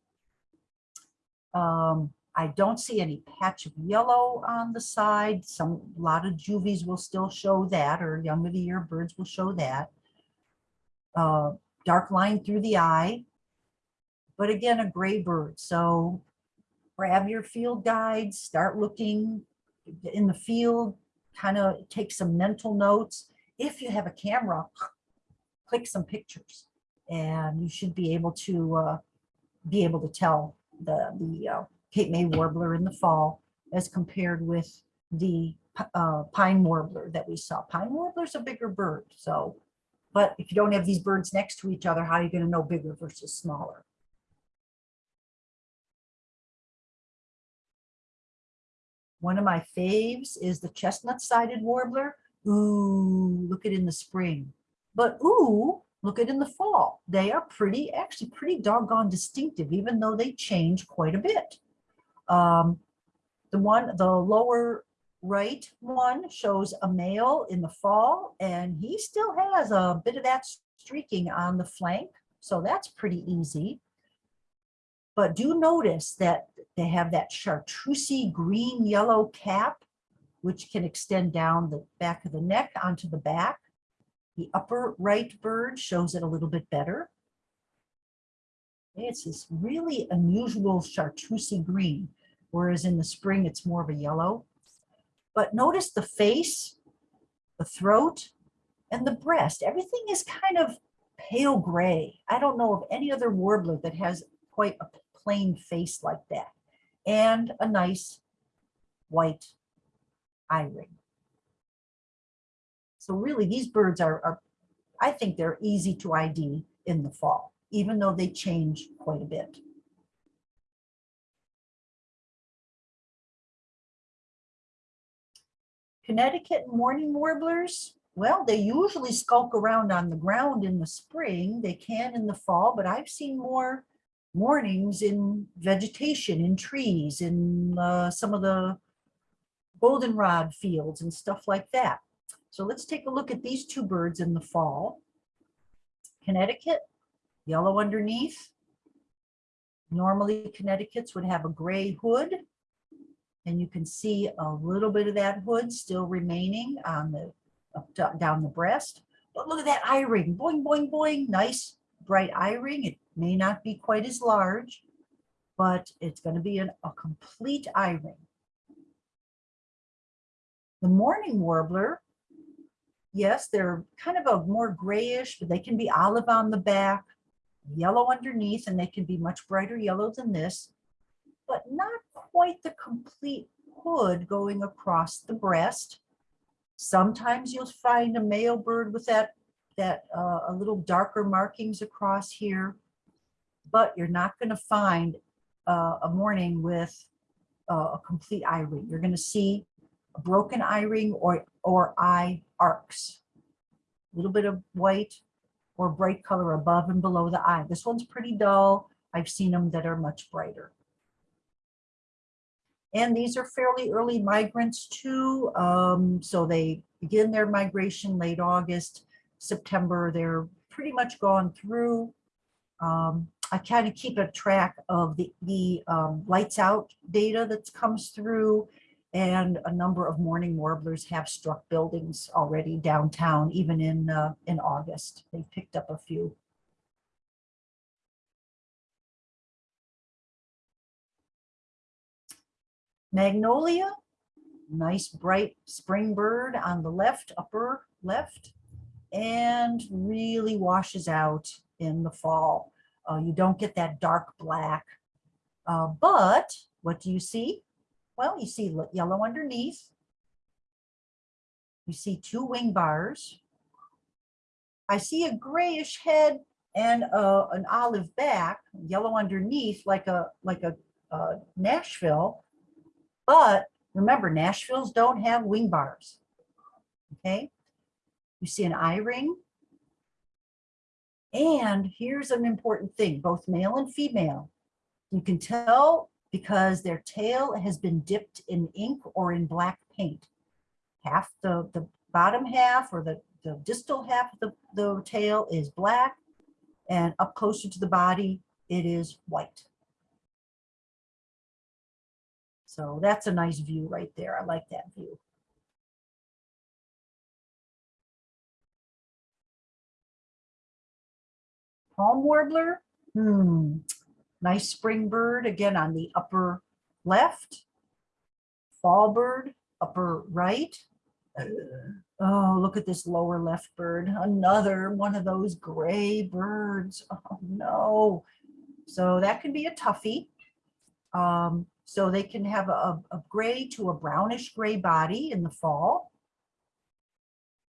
Speaker 1: Um, I don't see any patch of yellow on the side. Some, a lot of juvies will still show that, or young of the year birds will show that. Uh, dark line through the eye, but again, a gray bird. So grab your field guides, start looking in the field, kind of take some mental notes. If you have a camera, click some pictures and you should be able to uh, be able to tell the, the uh, Cape May warbler in the fall as compared with the uh, pine warbler that we saw. Pine warbler's a bigger bird, so, but if you don't have these birds next to each other, how are you gonna know bigger versus smaller? One of my faves is the chestnut-sided warbler. Ooh, look at in the spring. But ooh, look at in the fall. They are pretty, actually pretty doggone distinctive, even though they change quite a bit. Um, the one, the lower right one shows a male in the fall, and he still has a bit of that streaking on the flank. So that's pretty easy. But do notice that they have that chartreusey green yellow cap, which can extend down the back of the neck onto the back. The upper right bird shows it a little bit better. It's this really unusual chartreusey green, whereas in the spring it's more of a yellow. But notice the face, the throat, and the breast. Everything is kind of pale gray. I don't know of any other warbler that has quite a plain face like that. And a nice white eye ring. So really, these birds are, are, I think they're easy to ID in the fall, even though they change quite a bit. Connecticut mourning warblers, well, they usually skulk around on the ground in the spring. They can in the fall, but I've seen more mournings in vegetation, in trees, in uh, some of the goldenrod fields and stuff like that. So let's take a look at these two birds in the fall. Connecticut, yellow underneath. Normally Connecticut's would have a gray hood. And you can see a little bit of that hood still remaining on the up down the breast. But look at that eye ring, boing, boing, boing, nice bright eye ring. It may not be quite as large, but it's going to be an, a complete eye ring. The mourning warbler, yes, they're kind of a more grayish, but they can be olive on the back, yellow underneath, and they can be much brighter yellow than this, but not quite the complete hood going across the breast. Sometimes you'll find a male bird with that, that uh, a little darker markings across here, but you're not going to find uh, a mourning with uh, a complete eye ring. You're going to see a broken eye ring or, or eye arcs. A little bit of white or bright color above and below the eye. This one's pretty dull. I've seen them that are much brighter. And these are fairly early migrants too. Um, so they begin their migration late August, September. They're pretty much gone through. Um, I kind of keep a track of the, the um, lights out data that comes through and a number of mourning warblers have struck buildings already downtown, even in, uh, in August. They've picked up a few. Magnolia, nice bright spring bird on the left, upper left, and really washes out in the fall. Uh, you don't get that dark black, uh, but what do you see? Well, you see yellow underneath. You see two wing bars. I see a grayish head and uh, an olive back, yellow underneath, like a like a uh, Nashville, but remember, Nashvilles don't have wing bars. Okay. You see an eye ring. And here's an important thing, both male and female. You can tell because their tail has been dipped in ink or in black paint. Half the, the bottom half or the, the distal half of the, the tail is black and up closer to the body, it is white. So that's a nice view right there. I like that view. Palm warbler, hmm, nice spring bird again on the upper left. Fall bird, upper right. Oh, look at this lower left bird. Another one of those gray birds. [LAUGHS] Oh no. So that can be a toughie. Um, so they can have a, a gray to a brownish gray body in the fall.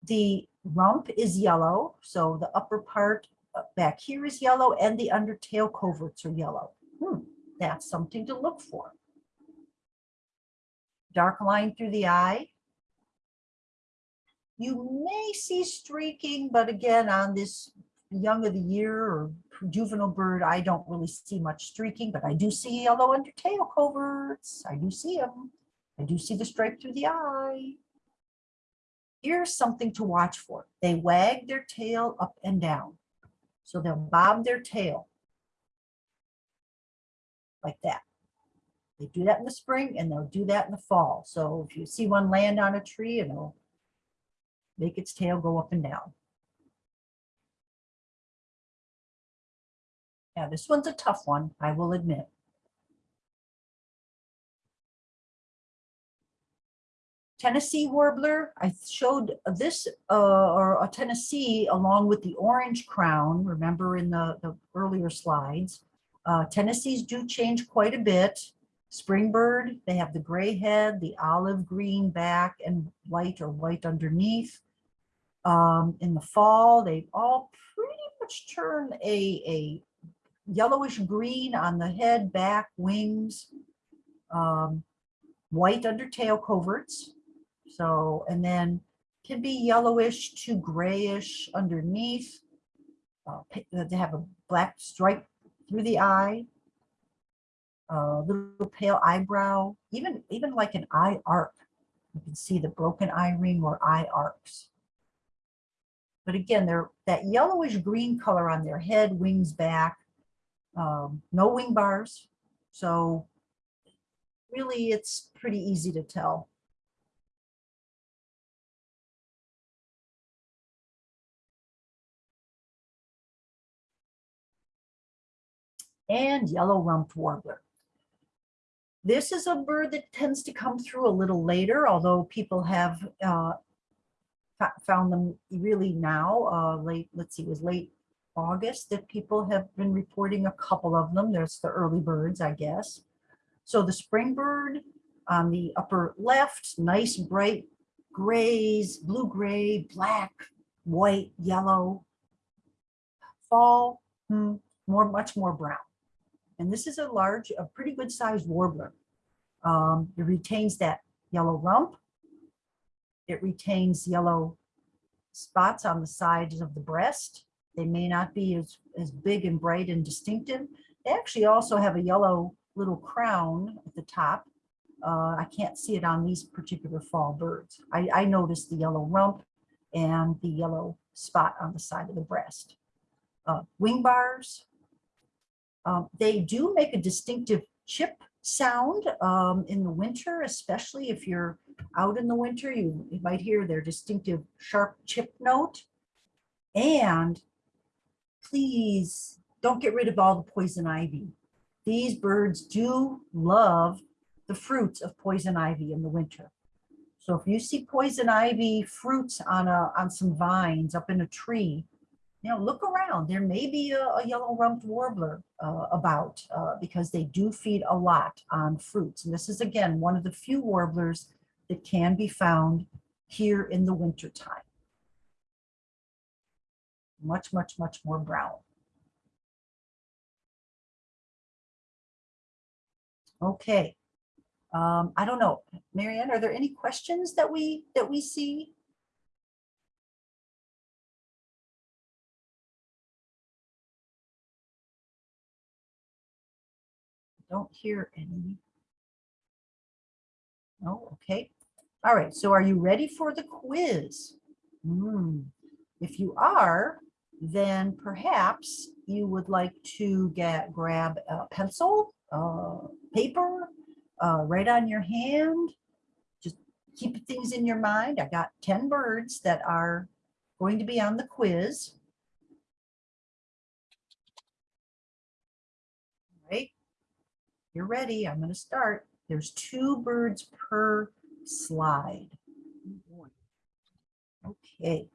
Speaker 1: The rump is yellow, so the upper part uh, back here is yellow and the undertail coverts are yellow. Hmm, that's something to look for. dark line through the eye. You may see streaking, but again, on this young of the year or juvenile bird, I don't really see much streaking, but I do see yellow under tail coverts. I do see them. I do see the stripe through the eye. Here's something to watch for. They wag their tail up and down. So they'll bob their tail like that. They do that in the spring and they'll do that in the fall. So if you see one land on a tree, it'll make its tail go up and down. Yeah, this one's a tough one, I will admit. Tennessee warbler, I showed this, uh, or a Tennessee along with the orange crown, remember in the, the earlier slides. Uh, Tennessees do change quite a bit. Springbird, they have the gray head, the olive green back and white or white underneath. Um, in the fall, they all pretty much turn a, a yellowish green on the head, back, wings, um, white under tail coverts. So, and then can be yellowish to grayish underneath. Uh, they have a black stripe through the eye. A little pale eyebrow, even, even like an eye arc. You can see the broken eye ring or eye arcs. But again, they're that yellowish green color on their head, wings back, um, no wing bars. So really, it's pretty easy to tell. And yellow rumped warbler. This is a bird that tends to come through a little later, although people have uh, found them really now, uh, late, let's see, it was late August that people have been reporting a couple of them. There's the early birds, I guess. So the spring bird on the upper left, nice bright grays, blue gray, black, white, yellow. Fall, hmm, more, much more brown. And this is a large, a pretty good sized warbler. Um, it retains that yellow rump. It retains yellow spots on the sides of the breast. They may not be as, as big and bright and distinctive. They actually also have a yellow little crown at the top. Uh, I can't see it on these particular fall birds. I, I noticed the yellow rump and the yellow spot on the side of the breast. Uh, wing bars, um, they do make a distinctive chip sound um, in the winter, especially if you're out in the winter, you, you might hear their distinctive sharp chip note. And please don't get rid of all the poison ivy. These birds do love the fruits of poison ivy in the winter. So if you see poison ivy fruits on a on some vines up in a tree, know, look around. There may be a, a yellow rumped warbler uh, about uh, because they do feed a lot on fruits. And this is again one of the few warblers that can be found here in the winter time. Much, much, much more brown. Okay. Um, I don't know, Marianne, are there any questions that we that we see? Don't hear any. No, okay. All right, so are you ready for the quiz? Hmm, If you are, then perhaps you would like to get, grab a pencil, uh, paper, uh, write on your hand. Just keep things in your mind. I got 10 birds that are going to be on the quiz. All Right, you're ready. I'm going to start. There's two birds per slide. Okay.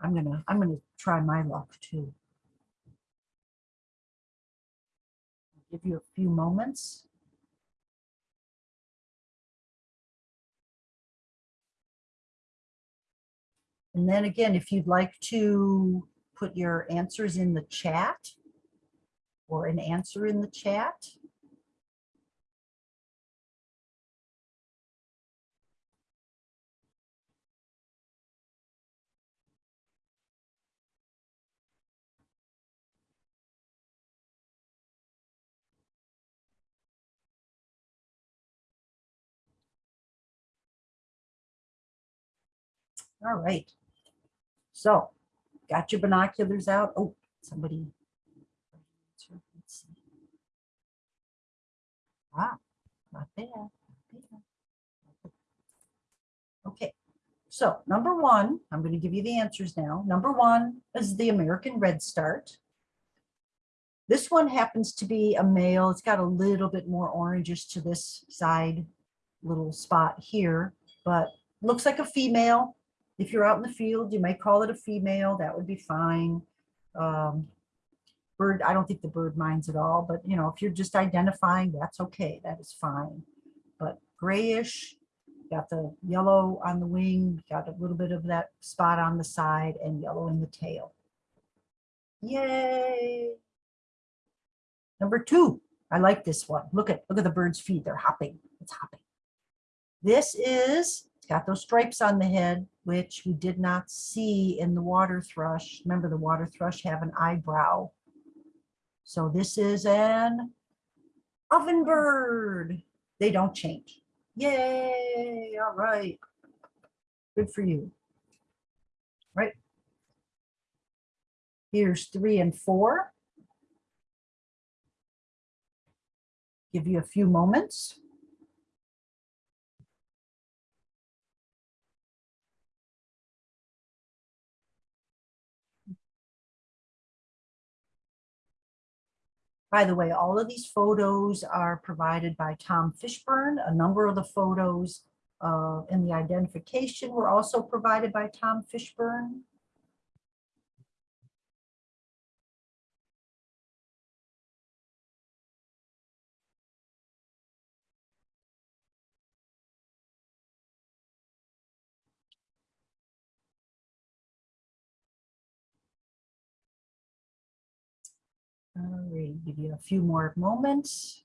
Speaker 1: I'm gonna, I'm gonna try my luck too. Give you a few moments. And then again, if you'd like to put your answers in the chat or an answer in the chat? All right. So got your binoculars out. Oh, somebody Wow, not bad. not bad. Okay, so number one, I'm going to give you the answers now. Number one is the American Red Start. This one happens to be a male. It's got a little bit more oranges to this side little spot here, but looks like a female. If you're out in the field, you might call it a female. That would be fine. Um, bird, I don't think the bird minds at all, but you know, if you're just identifying, that's okay. That is fine. But grayish, got the yellow on the wing, got a little bit of that spot on the side and yellow in the tail. Yay. Number two, I like this one. Look at, look at the bird's feet. They're hopping. It's hopping. This is, it's got those stripes on the head, which we did not see in the water thrush. Remember the water thrush have an eyebrow. So this is an oven bird. They don't change. Yay, all right. Good for you. Right. Here's three and four. Give you a few moments. By the way, all of these photos are provided by Tom Fishburne. A number of the photos uh, in the identification were also provided by Tom Fishburne. Right, give you a few more moments.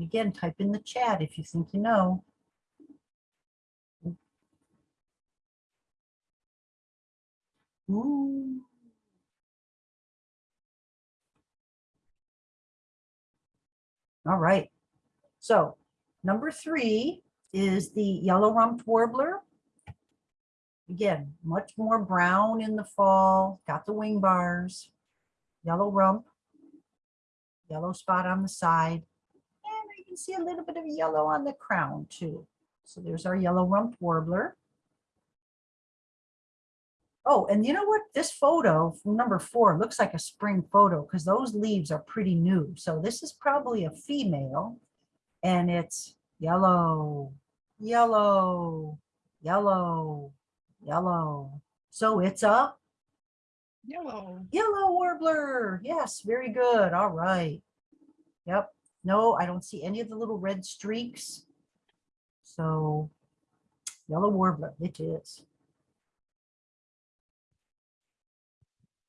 Speaker 1: Again, type in the chat if you think you know. Ooh. All right. So number three is the yellow rumped warbler. Again, much more brown in the fall, got the wing bars, yellow rump, yellow spot on the side, and I can see a little bit of yellow on the crown too. So there's our yellow rumped warbler. Oh, and you know what? This photo, number four, looks like a spring photo because those leaves are pretty new. So this is probably a female and it's yellow, yellow, yellow, yellow. So it's a
Speaker 2: Yellow.
Speaker 1: yellow warbler. Yes, very good. All right. Yep. No, I don't see any of the little red streaks. So yellow warbler, it is.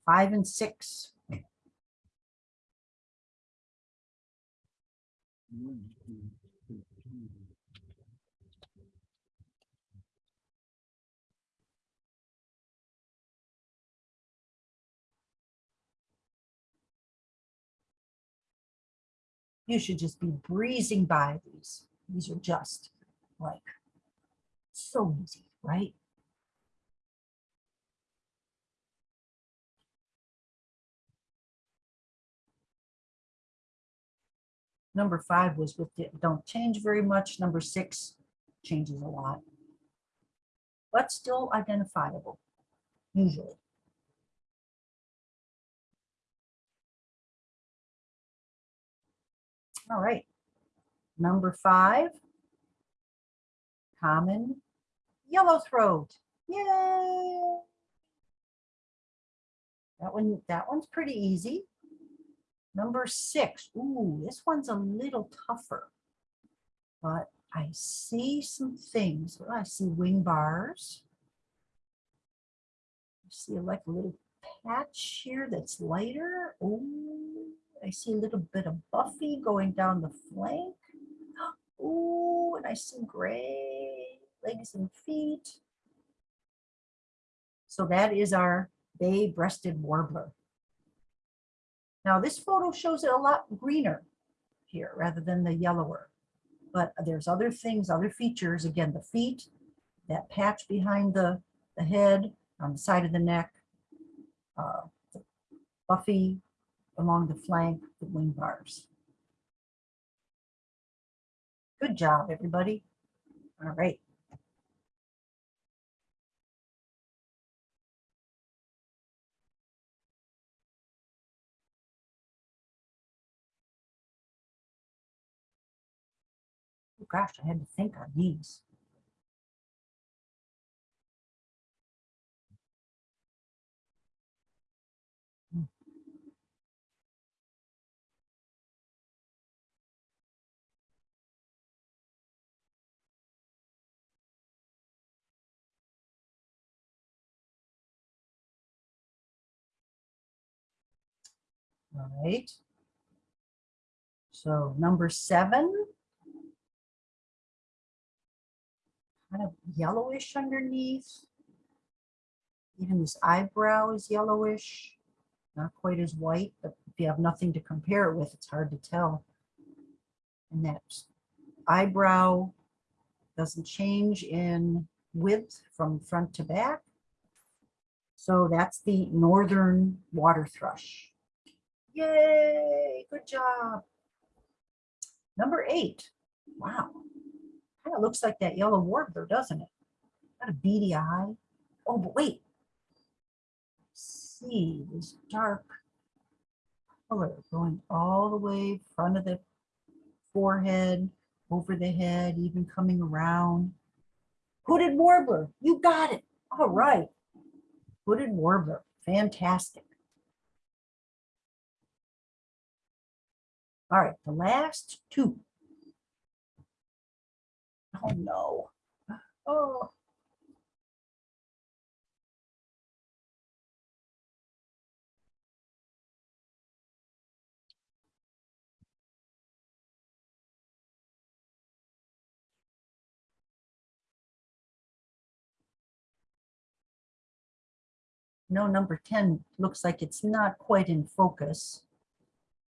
Speaker 1: Five and six. Mm. You should just be breezing by these. These are just like so easy, right? Number five was with the, don't change very much. Number six changes a lot. But still identifiable, usually. All right. Number five, common yellow throat. Yay! That one, that one's pretty easy. Number six, ooh, this one's a little tougher. But I see some things. Well, I see wing bars. I see like a little patch here that's lighter. Ooh, I see a little bit of buffy going down the flank. [GASPS] Ooh, and I see gray legs and feet. So that is our bay-breasted warbler. Now this photo shows it a lot greener. here rather than the yellower. But there's other things, other features. Again, the feet, that patch behind the, the head, on the side of the neck, uh, the buffy along the flank, the wing bars. Good job, everybody. All right. Oh gosh, I had to think on these. All right. So number seven. Kind of yellowish underneath. Even this eyebrow is yellowish, not quite as white, but if you have nothing to compare it with, it's hard to tell. And that eyebrow doesn't change in width from front to back. So that's the northern water thrush. Yay, good job. Number eight, wow. Kind of looks like that yellow warbler, doesn't it? Got a beady eye. Oh, but wait. See this dark color going all the way front of the forehead, over the head, even coming around. Hooded warbler, you got it. All right. Hooded warbler, fantastic. All right, the last two. Oh, no. Oh. No, number 10 looks like it's not quite in focus,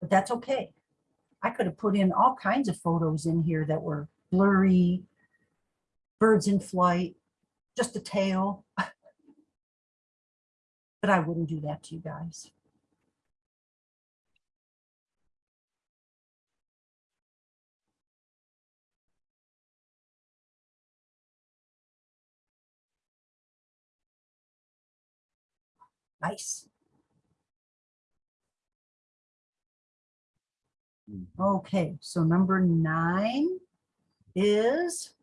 Speaker 1: but that's okay. I could have put in all kinds of photos in here that were blurry, birds in flight, just a tail. [LAUGHS] But I wouldn't do that to you guys. Nice. Okay, so number nine is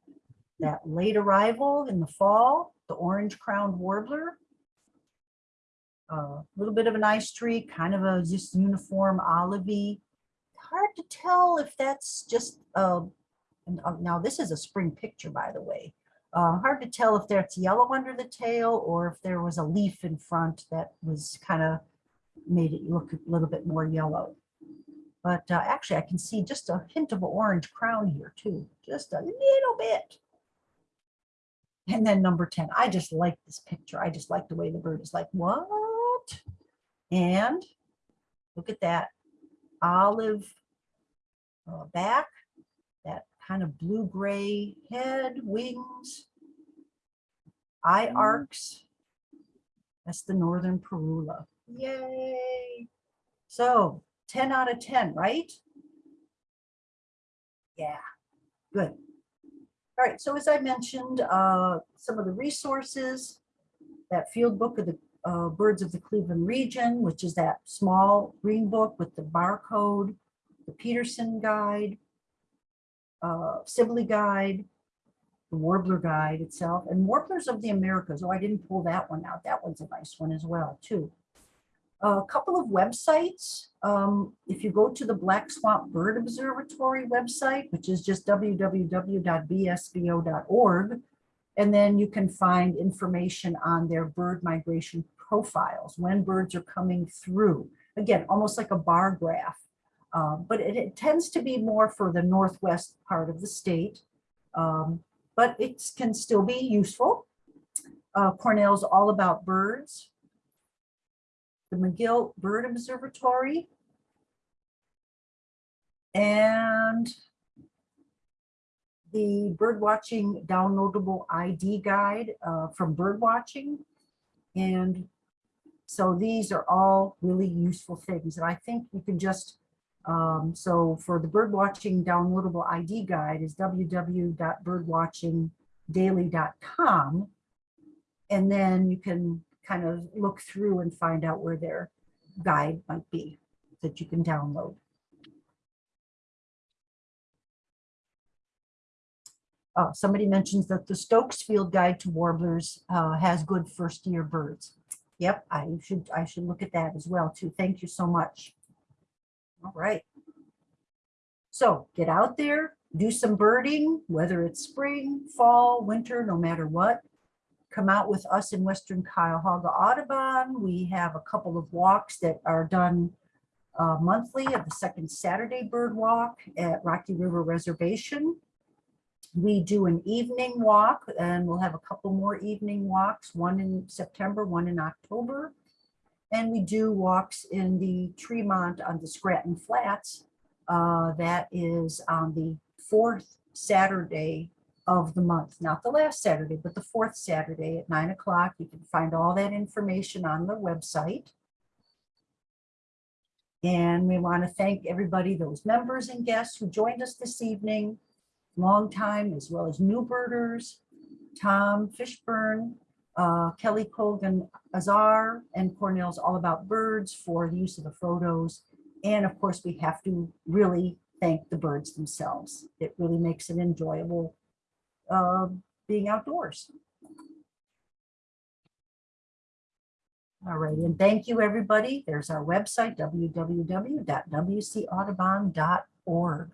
Speaker 1: that late arrival in the fall, the orange crowned warbler. A little bit of an eye streak, kind of a just uniform olivey. Hard to tell if that's just, and, uh, now this is a spring picture, by the way. Uh, hard to tell if that's yellow under the tail or if there was a leaf in front that was kind of made it look a little bit more yellow. But uh, actually, I can see just a hint of an orange crown here too, just a little bit. And then number 10, I just like this picture. I just like the way the bird is like, what? And look at that olive uh, back, that kind of blue-gray head, wings, eye arcs. That's the northern parula. Yay! So 10 out of 10, right? Yeah, good. All right, so as I mentioned, uh, some of the resources, that field book of the uh, birds of the Cleveland region, which is that small green book with the barcode, the Peterson guide, uh, Sibley guide, the Warbler guide itself, and Warblers of the Americas. Oh, I didn't pull that one out. That one's a nice one as well, too a couple of websites. Um, if you go to the Black Swamp Bird Observatory website, which is just www.bsbo.org, and then you can find information on their bird migration profiles, when birds are coming through. Again, almost like a bar graph, uh, but it, it, tends to be more for the northwest part of the state, um, but it can still be useful. Uh, Cornell's All About Birds, the McGill Bird Observatory, And the birdwatching downloadable ID guide uh, from birdwatching. And so these are all really useful things. And I think you can just, um, so for the birdwatching downloadable ID guide is www.birdwatchingdaily.com. And then you can kind of look through and find out where their guide might be that you can download. Oh, somebody mentions that the Stokes Field Guide to Warblers uh, has good first year birds. Yep, I should, I should look at that as well too. Thank you so much. All right. So get out there, do some birding, whether it's spring, fall, winter, no matter what. Come out with us in Western Cuyahoga Audubon. We have a couple of walks that are done uh, monthly of the second Saturday bird walk at Rocky River Reservation. We do an evening walk and we'll have a couple more evening walks, one in September, one in October. And we do walks in the Tremont on the Scranton Flats. Uh, that is on the fourth Saturday of the month, not the last Saturday, but the fourth Saturday at nine o'clock. You can find all that information on the website. And we want to thank everybody, those members and guests who joined us this evening long time, as well as new birders, Tom Fishburne, uh, Kelly Colgan Azar, and Cornell's All About Birds for the use of the photos. And of course, we have to really thank the birds themselves. It really makes it enjoyable uh, being outdoors. All right, and thank you, everybody. There's our website, www.wcaudubon.org.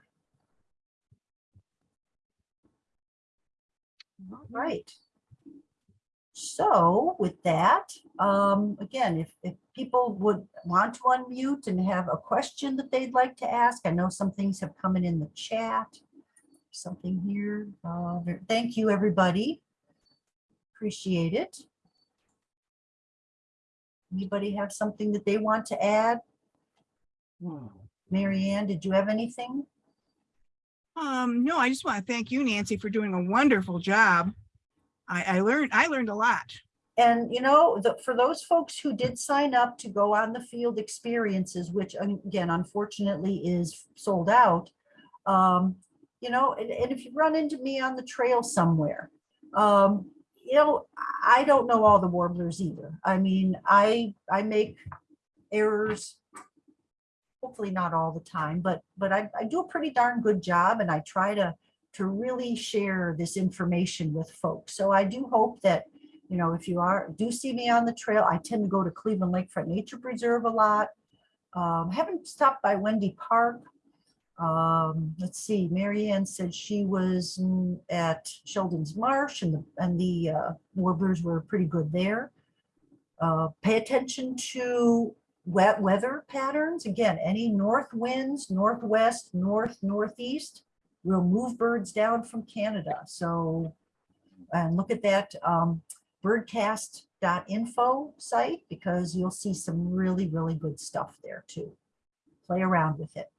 Speaker 1: All right. So with that, um, again, if, if people would want to unmute and have a question that they'd like to ask, I know some things have come in in the chat. Something here. Uh, thank you, everybody. Appreciate it. Anybody have something that they want to add? Mary Ann, did you have anything?
Speaker 2: Um, no, I just want to thank you, Nancy, for doing a wonderful job. I, I learned, I learned a lot.
Speaker 1: And you know, the, for those folks who did sign up to go on the field experiences, which again, unfortunately is sold out. Um, you know, and, and if you run into me on the trail somewhere, um, you know, I don't know all the warblers either. I mean, I, I make errors. Hopefully not all the time, but, but I, I do a pretty darn good job and I try to, to really share this information with folks. So I do hope that you know, if you are, do see me on the trail, I tend to go to Cleveland Lakefront Nature Preserve a lot. Um, haven't stopped by Wendy Park. Um, let's see, Marianne said she was at Sheldon's Marsh and the, and the uh, warblers were pretty good there. Uh, pay attention to wet weather patterns. Again, any north winds, northwest, north, northeast will move birds down from Canada. So, and look at that. Um, birdcast.info site because you'll see some really, really good stuff there too. Play around with it.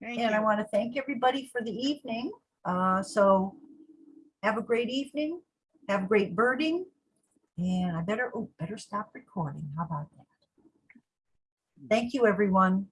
Speaker 2: Thank
Speaker 1: And I want to thank everybody for the evening. Uh, so have a great evening, have great birding. And I better, oh, better stop recording. How about that? Thank you, everyone.